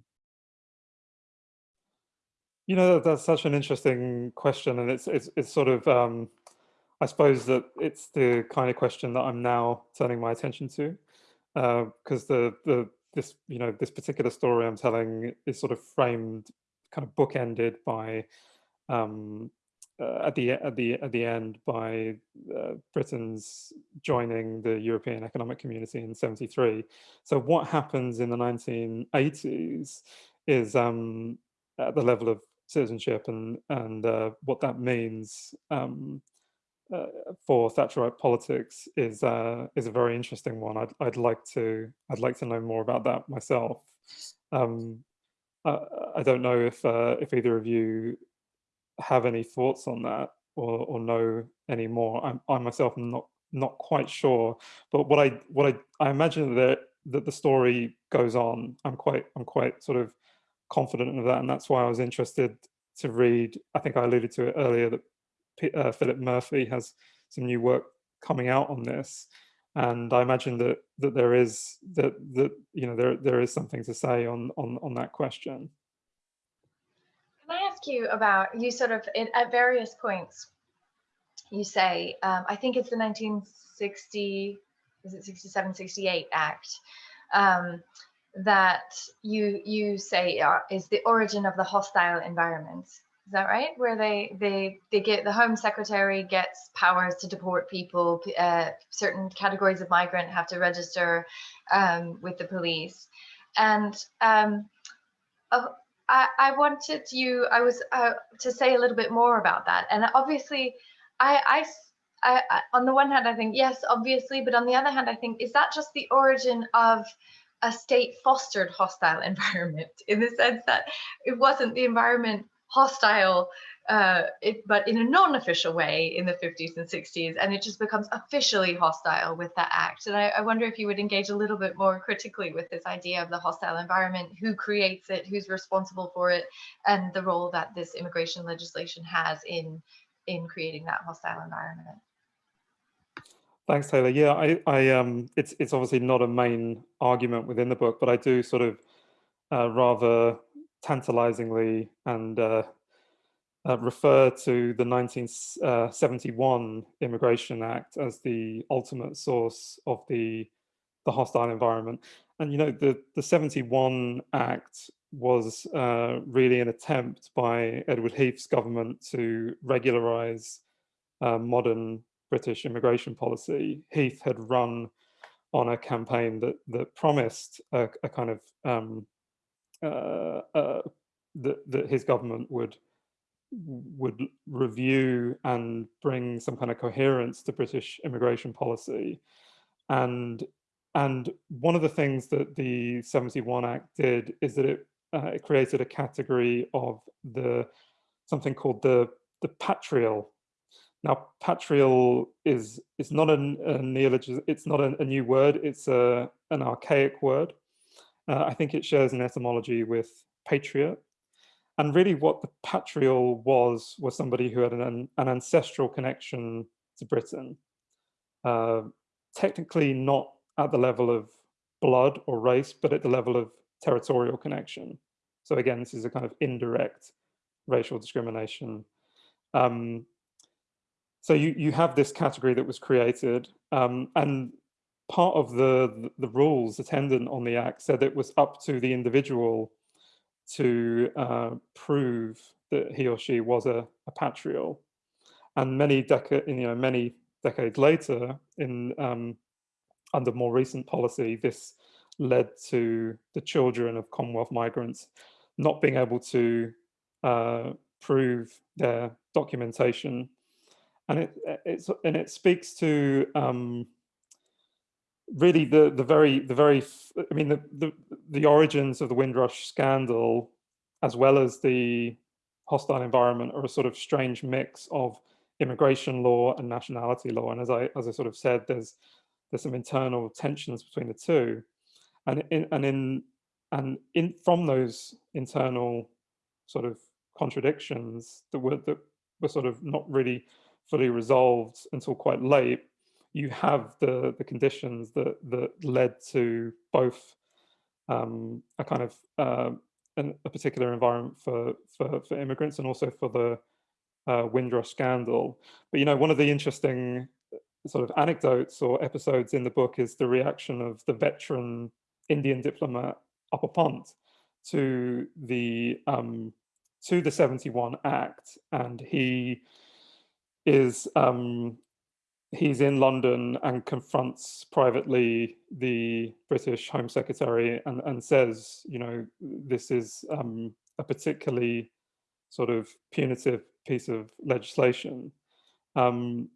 You know, that's such an interesting question, and it's it's it's sort of um, I suppose that it's the kind of question that I'm now turning my attention to, because uh, the the this you know this particular story I'm telling is sort of framed, kind of bookended by um, uh, at the at the at the end by uh, Britain's joining the European Economic Community in '73. So what happens in the 1980s is um, at the level of citizenship and and uh, what that means um, uh, for Thatcherite politics is uh, is a very interesting one. I'd I'd like to I'd like to know more about that myself. Um, I don't know if uh, if either of you have any thoughts on that or, or know any more. I'm, I myself am not not quite sure, but what I what I I imagine that that the story goes on. I'm quite I'm quite sort of confident of that, and that's why I was interested to read. I think I alluded to it earlier that uh, Philip Murphy has some new work coming out on this. And I imagine that that there is that that you know there there is something to say on on on that question. Can I ask you about you sort of in, at various points you say um, I think it's the 1960 is it 67 68 Act um, that you you say is the origin of the hostile environment. Is that right? Where they they they get the Home Secretary gets powers to deport people. Uh, certain categories of migrant have to register um, with the police, and um, uh, I, I wanted you. I was uh, to say a little bit more about that. And obviously, I, I I, I, on the one hand, I think yes, obviously, but on the other hand, I think is that just the origin of a state fostered hostile environment in the sense that it wasn't the environment hostile uh, it, but in a non-official way in the 50s and 60s and it just becomes officially hostile with that act and I, I, wonder if you would engage a little bit more critically with this idea of the hostile environment who creates it who's responsible for it and the role that this immigration legislation has in in creating that hostile environment Thanks, Taylor. Yeah, I, I, um, it's it's obviously not a main argument within the book, but I do sort of uh, rather tantalizingly and uh, uh, refer to the 1971 uh, Immigration Act as the ultimate source of the the hostile environment. And you know, the the 71 Act was uh, really an attempt by Edward Heath's government to regularize uh, modern British immigration policy, Heath had run on a campaign that that promised a, a kind of um, uh, uh, that his government would would review and bring some kind of coherence to British immigration policy, and and one of the things that the 71 Act did is that it uh, it created a category of the something called the the patrial now, patrial is is not a, a neologism. It's not a, a, new word. It's a an archaic word. Uh, I think it shares an etymology with patriot. And really, what the patrial was was somebody who had an, an ancestral connection to Britain. Uh, technically, not at the level of blood or race, but at the level of territorial connection. So again, this is a kind of indirect racial discrimination. Um, so you, you have this category that was created um, and part of the, the rules attendant on the act said it was up to the individual to uh, prove that he or she was a, a patrial. And many decades, you know, many decades later, in um, under more recent policy, this led to the children of Commonwealth migrants not being able to uh, prove their documentation and it it's and it speaks to um, really the the very the very I mean the, the the origins of the Windrush scandal, as well as the hostile environment, are a sort of strange mix of immigration law and nationality law. And as I as I sort of said, there's there's some internal tensions between the two, and in and in and in from those internal sort of contradictions that were that were sort of not really fully resolved until quite late, you have the the conditions that that led to both um, a kind of uh, an, a particular environment for, for for immigrants and also for the uh, Windrush scandal. But you know, one of the interesting uh, sort of anecdotes or episodes in the book is the reaction of the veteran Indian diplomat Apa Pant to the um, to the 71 Act, and he is um, he's in London and confronts privately the British Home Secretary and, and says, you know, this is um, a particularly sort of punitive piece of legislation. Um,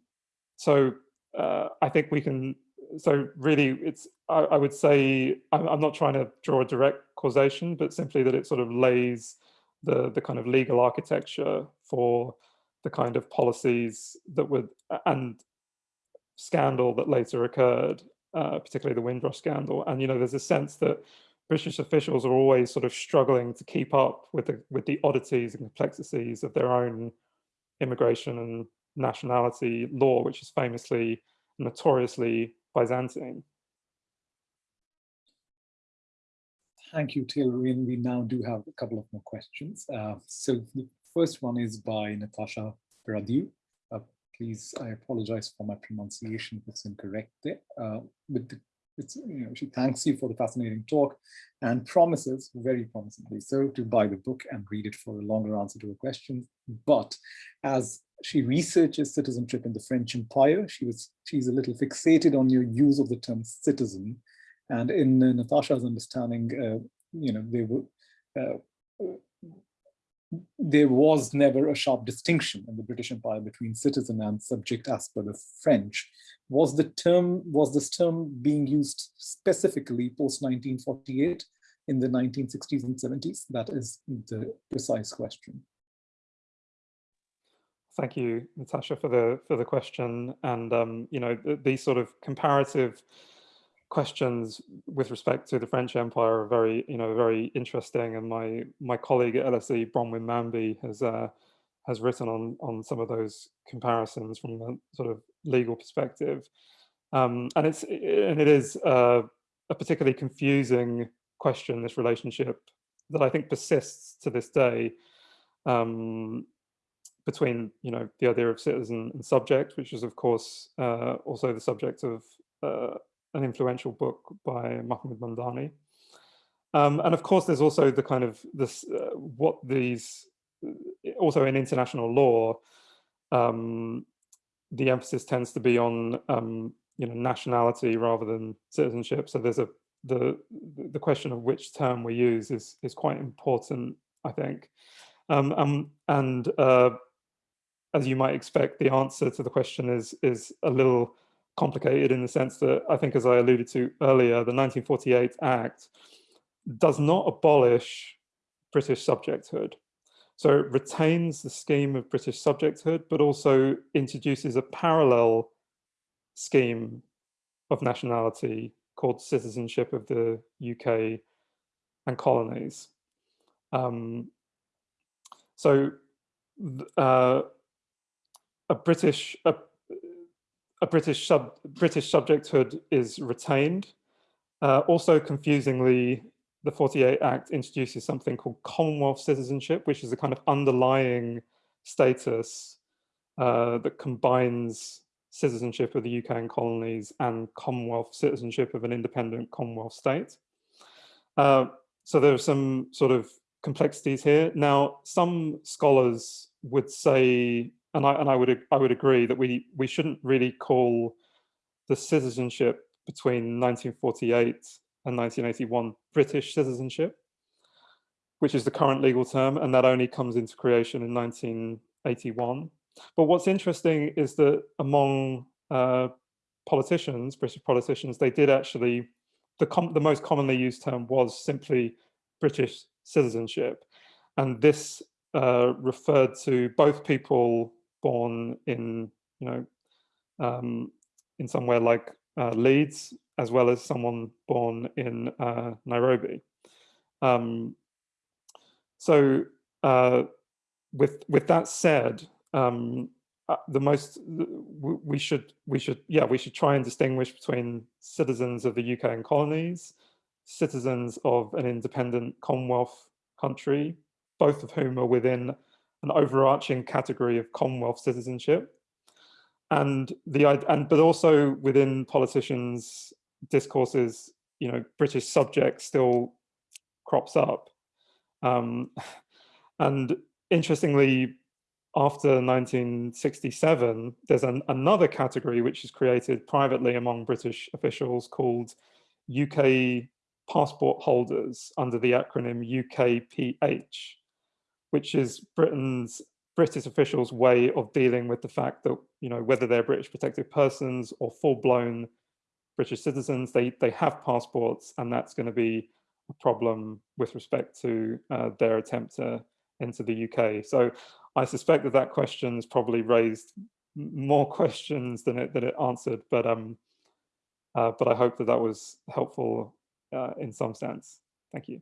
so uh, I think we can, so really it's, I, I would say, I'm, I'm, not trying to draw a direct causation, but simply that it sort of lays the, the kind of legal architecture for the kind of policies that would and scandal that later occurred, uh, particularly the Windrush scandal. And you know, there's a sense that British officials are always sort of struggling to keep up with the with the oddities and complexities of their own immigration and nationality law, which is famously, notoriously Byzantine. Thank you, Taylor. And we now do have a couple of more questions. Uh, so the first one is by Natasha Radu. Please, I apologize for my pronunciation if it's incorrect there. Uh, but it's, you know, she thanks you for the fascinating talk and promises very promisingly so to buy the book and read it for a longer answer to her questions. But as she researches citizenship in the French Empire, she was she's a little fixated on your use of the term citizen and in uh, Natasha's understanding, uh, you know, they were, uh, there was never a sharp distinction in the British Empire between citizen and subject as per the French. Was the term, was this term being used specifically post 1948 in the 1960s and 70s? That is the precise question. Thank you, Natasha, for the for the question. And um, you know, these sort of comparative questions with respect to the French Empire are very, you know, very interesting. And my my colleague at LSE, Bronwyn Manby, has uh, has written on on some of those comparisons from the sort of legal perspective. Um, and it's and it is uh, a particularly confusing question. This relationship that I think persists to this day um, between you know the idea of citizen and subject, which is of course uh, also the subject of uh, an influential book by Mahmood Mamdani. Um, and of course, there's also the kind of this, uh, what these, uh, also in international law, um, the emphasis tends to be on, um, you know, nationality rather than citizenship. So there's a, the, the question of which term we use is, is quite important, I think. Um, um, and uh, as you might expect, the answer to the question is, is a little complicated in the sense that I think, as I alluded to earlier, the 1948 Act does not abolish British subjecthood. So it retains the scheme of British subjecthood, but also introduces a parallel scheme of nationality called citizenship of the UK and colonies. Um, so uh, a British, a, a British sub British subjecthood is retained. Uh, also, confusingly, the 48 Act introduces something called Commonwealth citizenship, which is a kind of underlying status uh, that combines citizenship of the UK and colonies and Commonwealth citizenship of an independent Commonwealth state. Uh, so there are some sort of complexities here. Now, some scholars would say and I and I would I would agree that we we shouldn't really call the citizenship between 1948 and 1981 British citizenship, which is the current legal term, and that only comes into creation in 1981. But what's interesting is that among uh, politicians, British politicians, they did actually, the, the most commonly used term was simply British citizenship. And this uh, referred to both people born in, you know, um, in somewhere like uh, Leeds, as well as someone born in uh, Nairobi. Um, so uh, with with that said, um, uh, the most we should we should yeah we should try and distinguish between citizens of the UK and colonies, citizens of an independent Commonwealth country, both of whom are within an overarching category of Commonwealth citizenship. And the and but also within politicians' discourses, you know, British subject still crops up. Um, and interestingly, after 1967, there's an, another category which is created privately among British officials called UK passport holders under the acronym UKPH which is Britain's British officials' way of dealing with the fact that, you know, whether they're British protected persons or full-blown British citizens, they, they have passports, and that's going to be a problem with respect to uh, their attempt to enter the UK. So I suspect that that question has probably raised more questions than it, than it answered, but, um, uh, but I hope that that was helpful uh, in some sense. Thank you.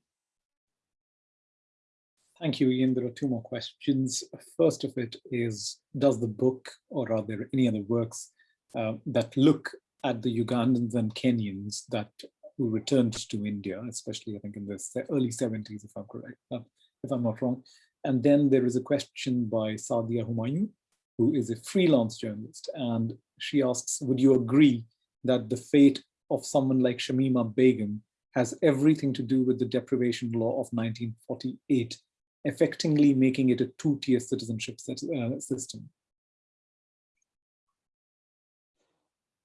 Thank you, Ian. There are two more questions. First of it is, does the book or are there any other works uh, that look at the Ugandans and Kenyans that who returned to India, especially I think in the early 70s, if I'm correct, uh, if I'm not wrong. And then there is a question by Sadia Humayun, who is a freelance journalist. And she asks, would you agree that the fate of someone like Shamima Begum has everything to do with the deprivation law of 1948, effectively making it a two-tier citizenship uh, system?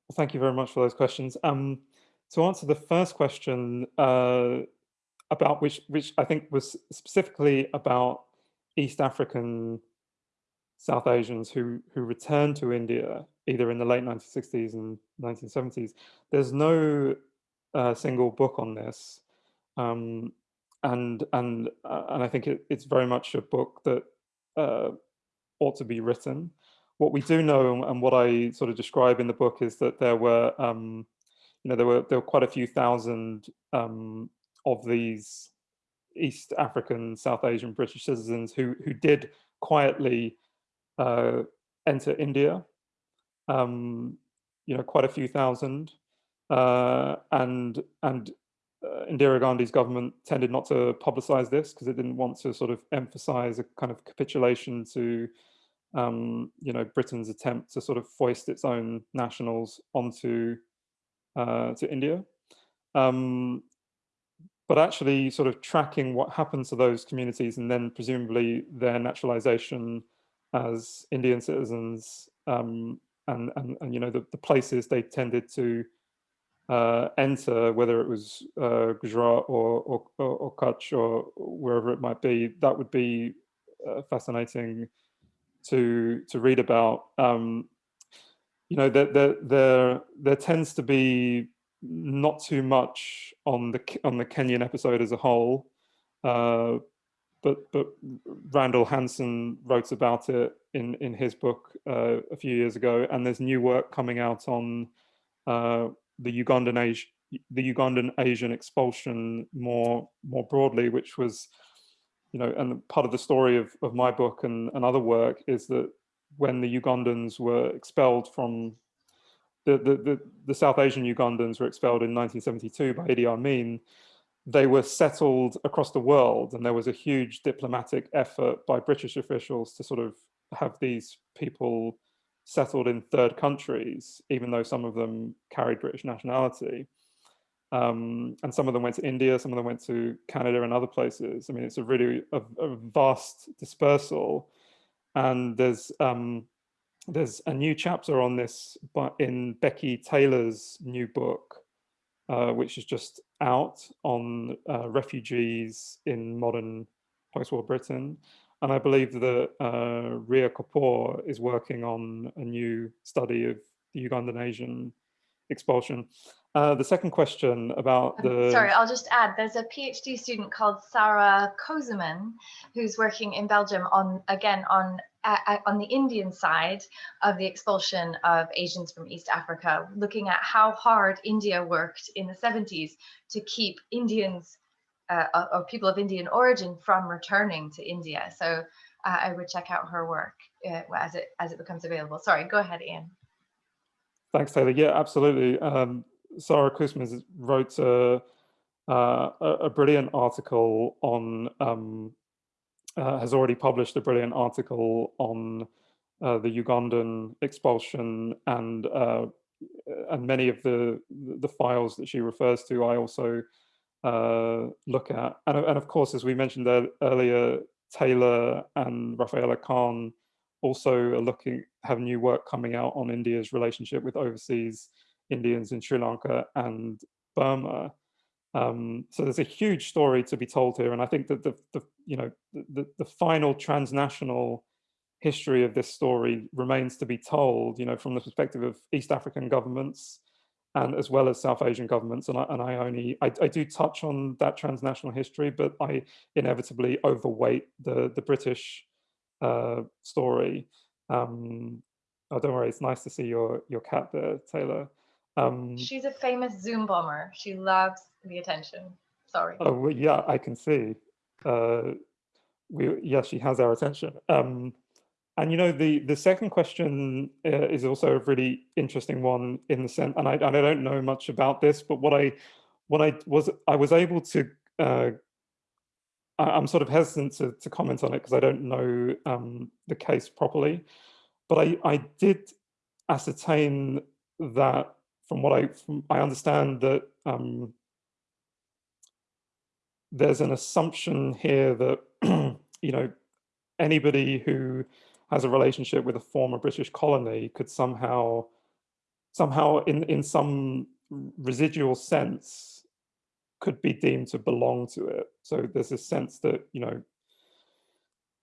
Well, thank you very much for those questions. Um, to answer the first question uh, about which, which I think was specifically about East African South Asians who, who returned to India either in the late 1960s and 1970s. There's no uh, single book on this. Um, and and uh, and I think it, it's very much a book that uh, ought to be written. What we do know and what I sort of describe in the book is that there were, um, you know, there were there were quite a few thousand um, of these East African, South Asian British citizens who who did quietly uh, enter India. Um, you know, quite a few thousand, uh, and and uh, Indira Gandhi's government tended not to publicize this because it didn't want to sort of emphasize a kind of capitulation to, um, you know, Britain's attempt to sort of foist its own nationals onto uh, to India. Um, but actually sort of tracking what happened to those communities and then presumably their naturalization as Indian citizens um, and, and, and, you know, the, the places they tended to uh, enter, whether it was uh, Gujarat or, or, or, Kutch or wherever it might be, that would be uh, fascinating to to read about. Um, you know, there, there, there, there tends to be not too much on the on the Kenyan episode as a whole, uh, but but Randall Hansen wrote about it in in his book uh, a few years ago, and there's new work coming out on uh, the Ugandan Asian the Ugandan Asian expulsion more more broadly, which was, you know, and part of the story of, of my book and, and other work is that when the Ugandans were expelled from the, the, the, the South Asian Ugandans were expelled in 1972 by Idi Amin, they were settled across the world and there was a huge diplomatic effort by British officials to sort of have these people settled in third countries, even though some of them carried British nationality. Um, and some of them went to India, some of them went to Canada and other places. I mean, it's a really a, a vast dispersal. And there's um, there's a new chapter on this but in Becky Taylor's new book, uh, which is just out on uh, refugees in modern post-war Britain. And I believe that uh, Ria Kapoor is working on a new study of the Ugandan Asian expulsion. Uh, the second question about the... Sorry, I'll just add, there's a PhD student called Sarah Kozeman, who's working in Belgium on, again, on uh, on the Indian side of the expulsion of Asians from East Africa, looking at how hard India worked in the 70s to keep Indians uh, or people of Indian origin from returning to India. So uh, I would check out her work uh, as it as it becomes available. Sorry, go ahead, Ian. Thanks, Taylor. Yeah, absolutely. Um, Sarah Kouzman wrote a, uh, a, brilliant article on, um, uh, has already published a brilliant article on uh, the Ugandan expulsion and and many of the the files that she refers to. I also uh, look at. And, and, of course, as we mentioned earlier, Taylor and Rafaela Khan also are looking, have new work coming out on India's relationship with overseas Indians in Sri Lanka and Burma. Um, so there's a huge story to be told here. And I think that the, the you know, the, the final transnational history of this story remains to be told, you know, from the perspective of East African governments, and as well as South Asian governments. And I, and I only, I, I, do touch on that transnational history, but I inevitably overweight the, the British uh, story. Um, oh, don't worry, it's nice to see your, your cat there, Taylor. Um, She's a famous Zoom bomber. She loves the attention. Sorry. Oh, well, yeah, I can see. Uh, we, yeah, she has our attention. Um, and you know, the the second question uh, is also a really interesting one in the sense, and I, and I don't know much about this, but what I what I was I was able to uh, I, I'm sort of hesitant to, to comment on it because I don't know um, the case properly, but I I did ascertain that from what I from, I understand that um, there's an assumption here that you know anybody who has a relationship with a former British colony could somehow somehow in in some residual sense could be deemed to belong to it. So there's this sense that you know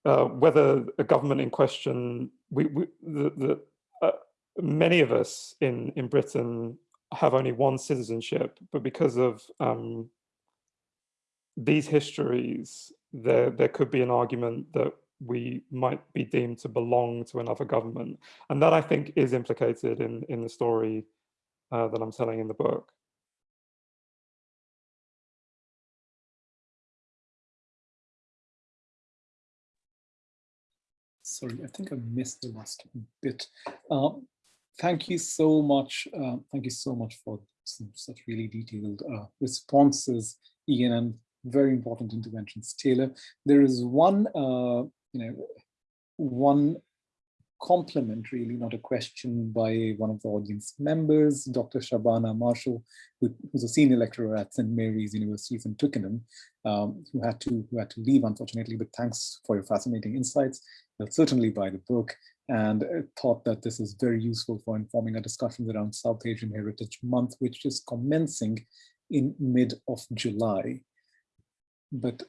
uh, whether a government in question, we, we the, the uh, many of us in in Britain have only one citizenship, but because of um, these histories, there there could be an argument that we might be deemed to belong to another government. And that I think is implicated in, in the story uh, that I'm telling in the book. Sorry, I think I missed the last bit. Um, thank you so much. Uh, thank you so much for some such really detailed uh, responses, Ian, and very important interventions, Taylor. There is one, uh, you know, one compliment, really, not a question by one of the audience members, Dr. Shabana Marshall, who, who's a senior lecturer at St. Mary's University in Twickenham, um, who had to who had to leave, unfortunately, but thanks for your fascinating insights. They'll certainly buy the book and thought that this is very useful for informing our discussions around South Asian Heritage Month, which is commencing in mid of July. But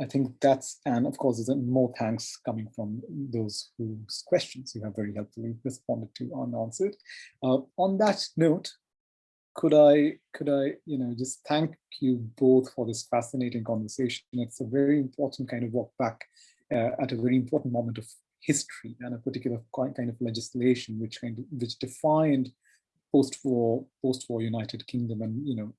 I think that's, and of course, there's more thanks coming from those whose questions you have very helpfully responded to unanswered. Uh, on that note, could I, could I, you know, just thank you both for this fascinating conversation. It's a very important kind of walk back uh, at a very important moment of history and a particular kind of legislation which kind of, which defined post-war post-war United Kingdom and you know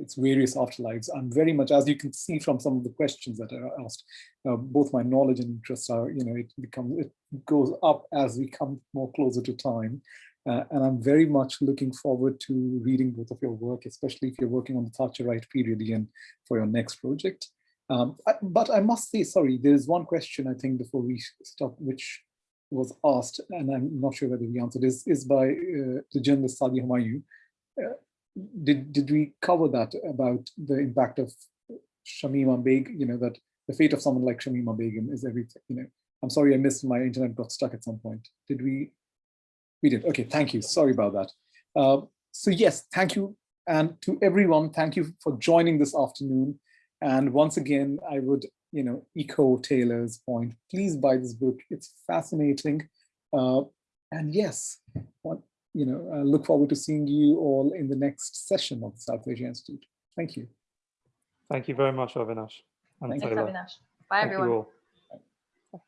its various afterlives. I'm very much, as you can see from some of the questions that are asked, uh, both my knowledge and interests are, you know, it becomes, it goes up as we come more closer to time. Uh, and I'm very much looking forward to reading both of your work, especially if you're working on the Thatcherite period again for your next project. Um, I, but I must say, sorry, there's one question I think before we stop, which was asked, and I'm not sure whether we answered, is, is by uh, the journalist Sadia Humayun. Uh, did did we cover that about the impact of Shamima Begum, you know, that the fate of someone like Shamima Begum is everything, you know. I'm sorry I missed my internet got stuck at some point. Did we? We did. Okay, thank you. Sorry about that. Uh, so yes, thank you. And to everyone, thank you for joining this afternoon. And once again, I would, you know, echo Taylor's point. Please buy this book. It's fascinating. Uh, and yes, what, you know, I look forward to seeing you all in the next session of the South Asia Institute. Thank you. Thank you very much, Avinash. Thanks, Avinash. Bye, Thank everyone. You all.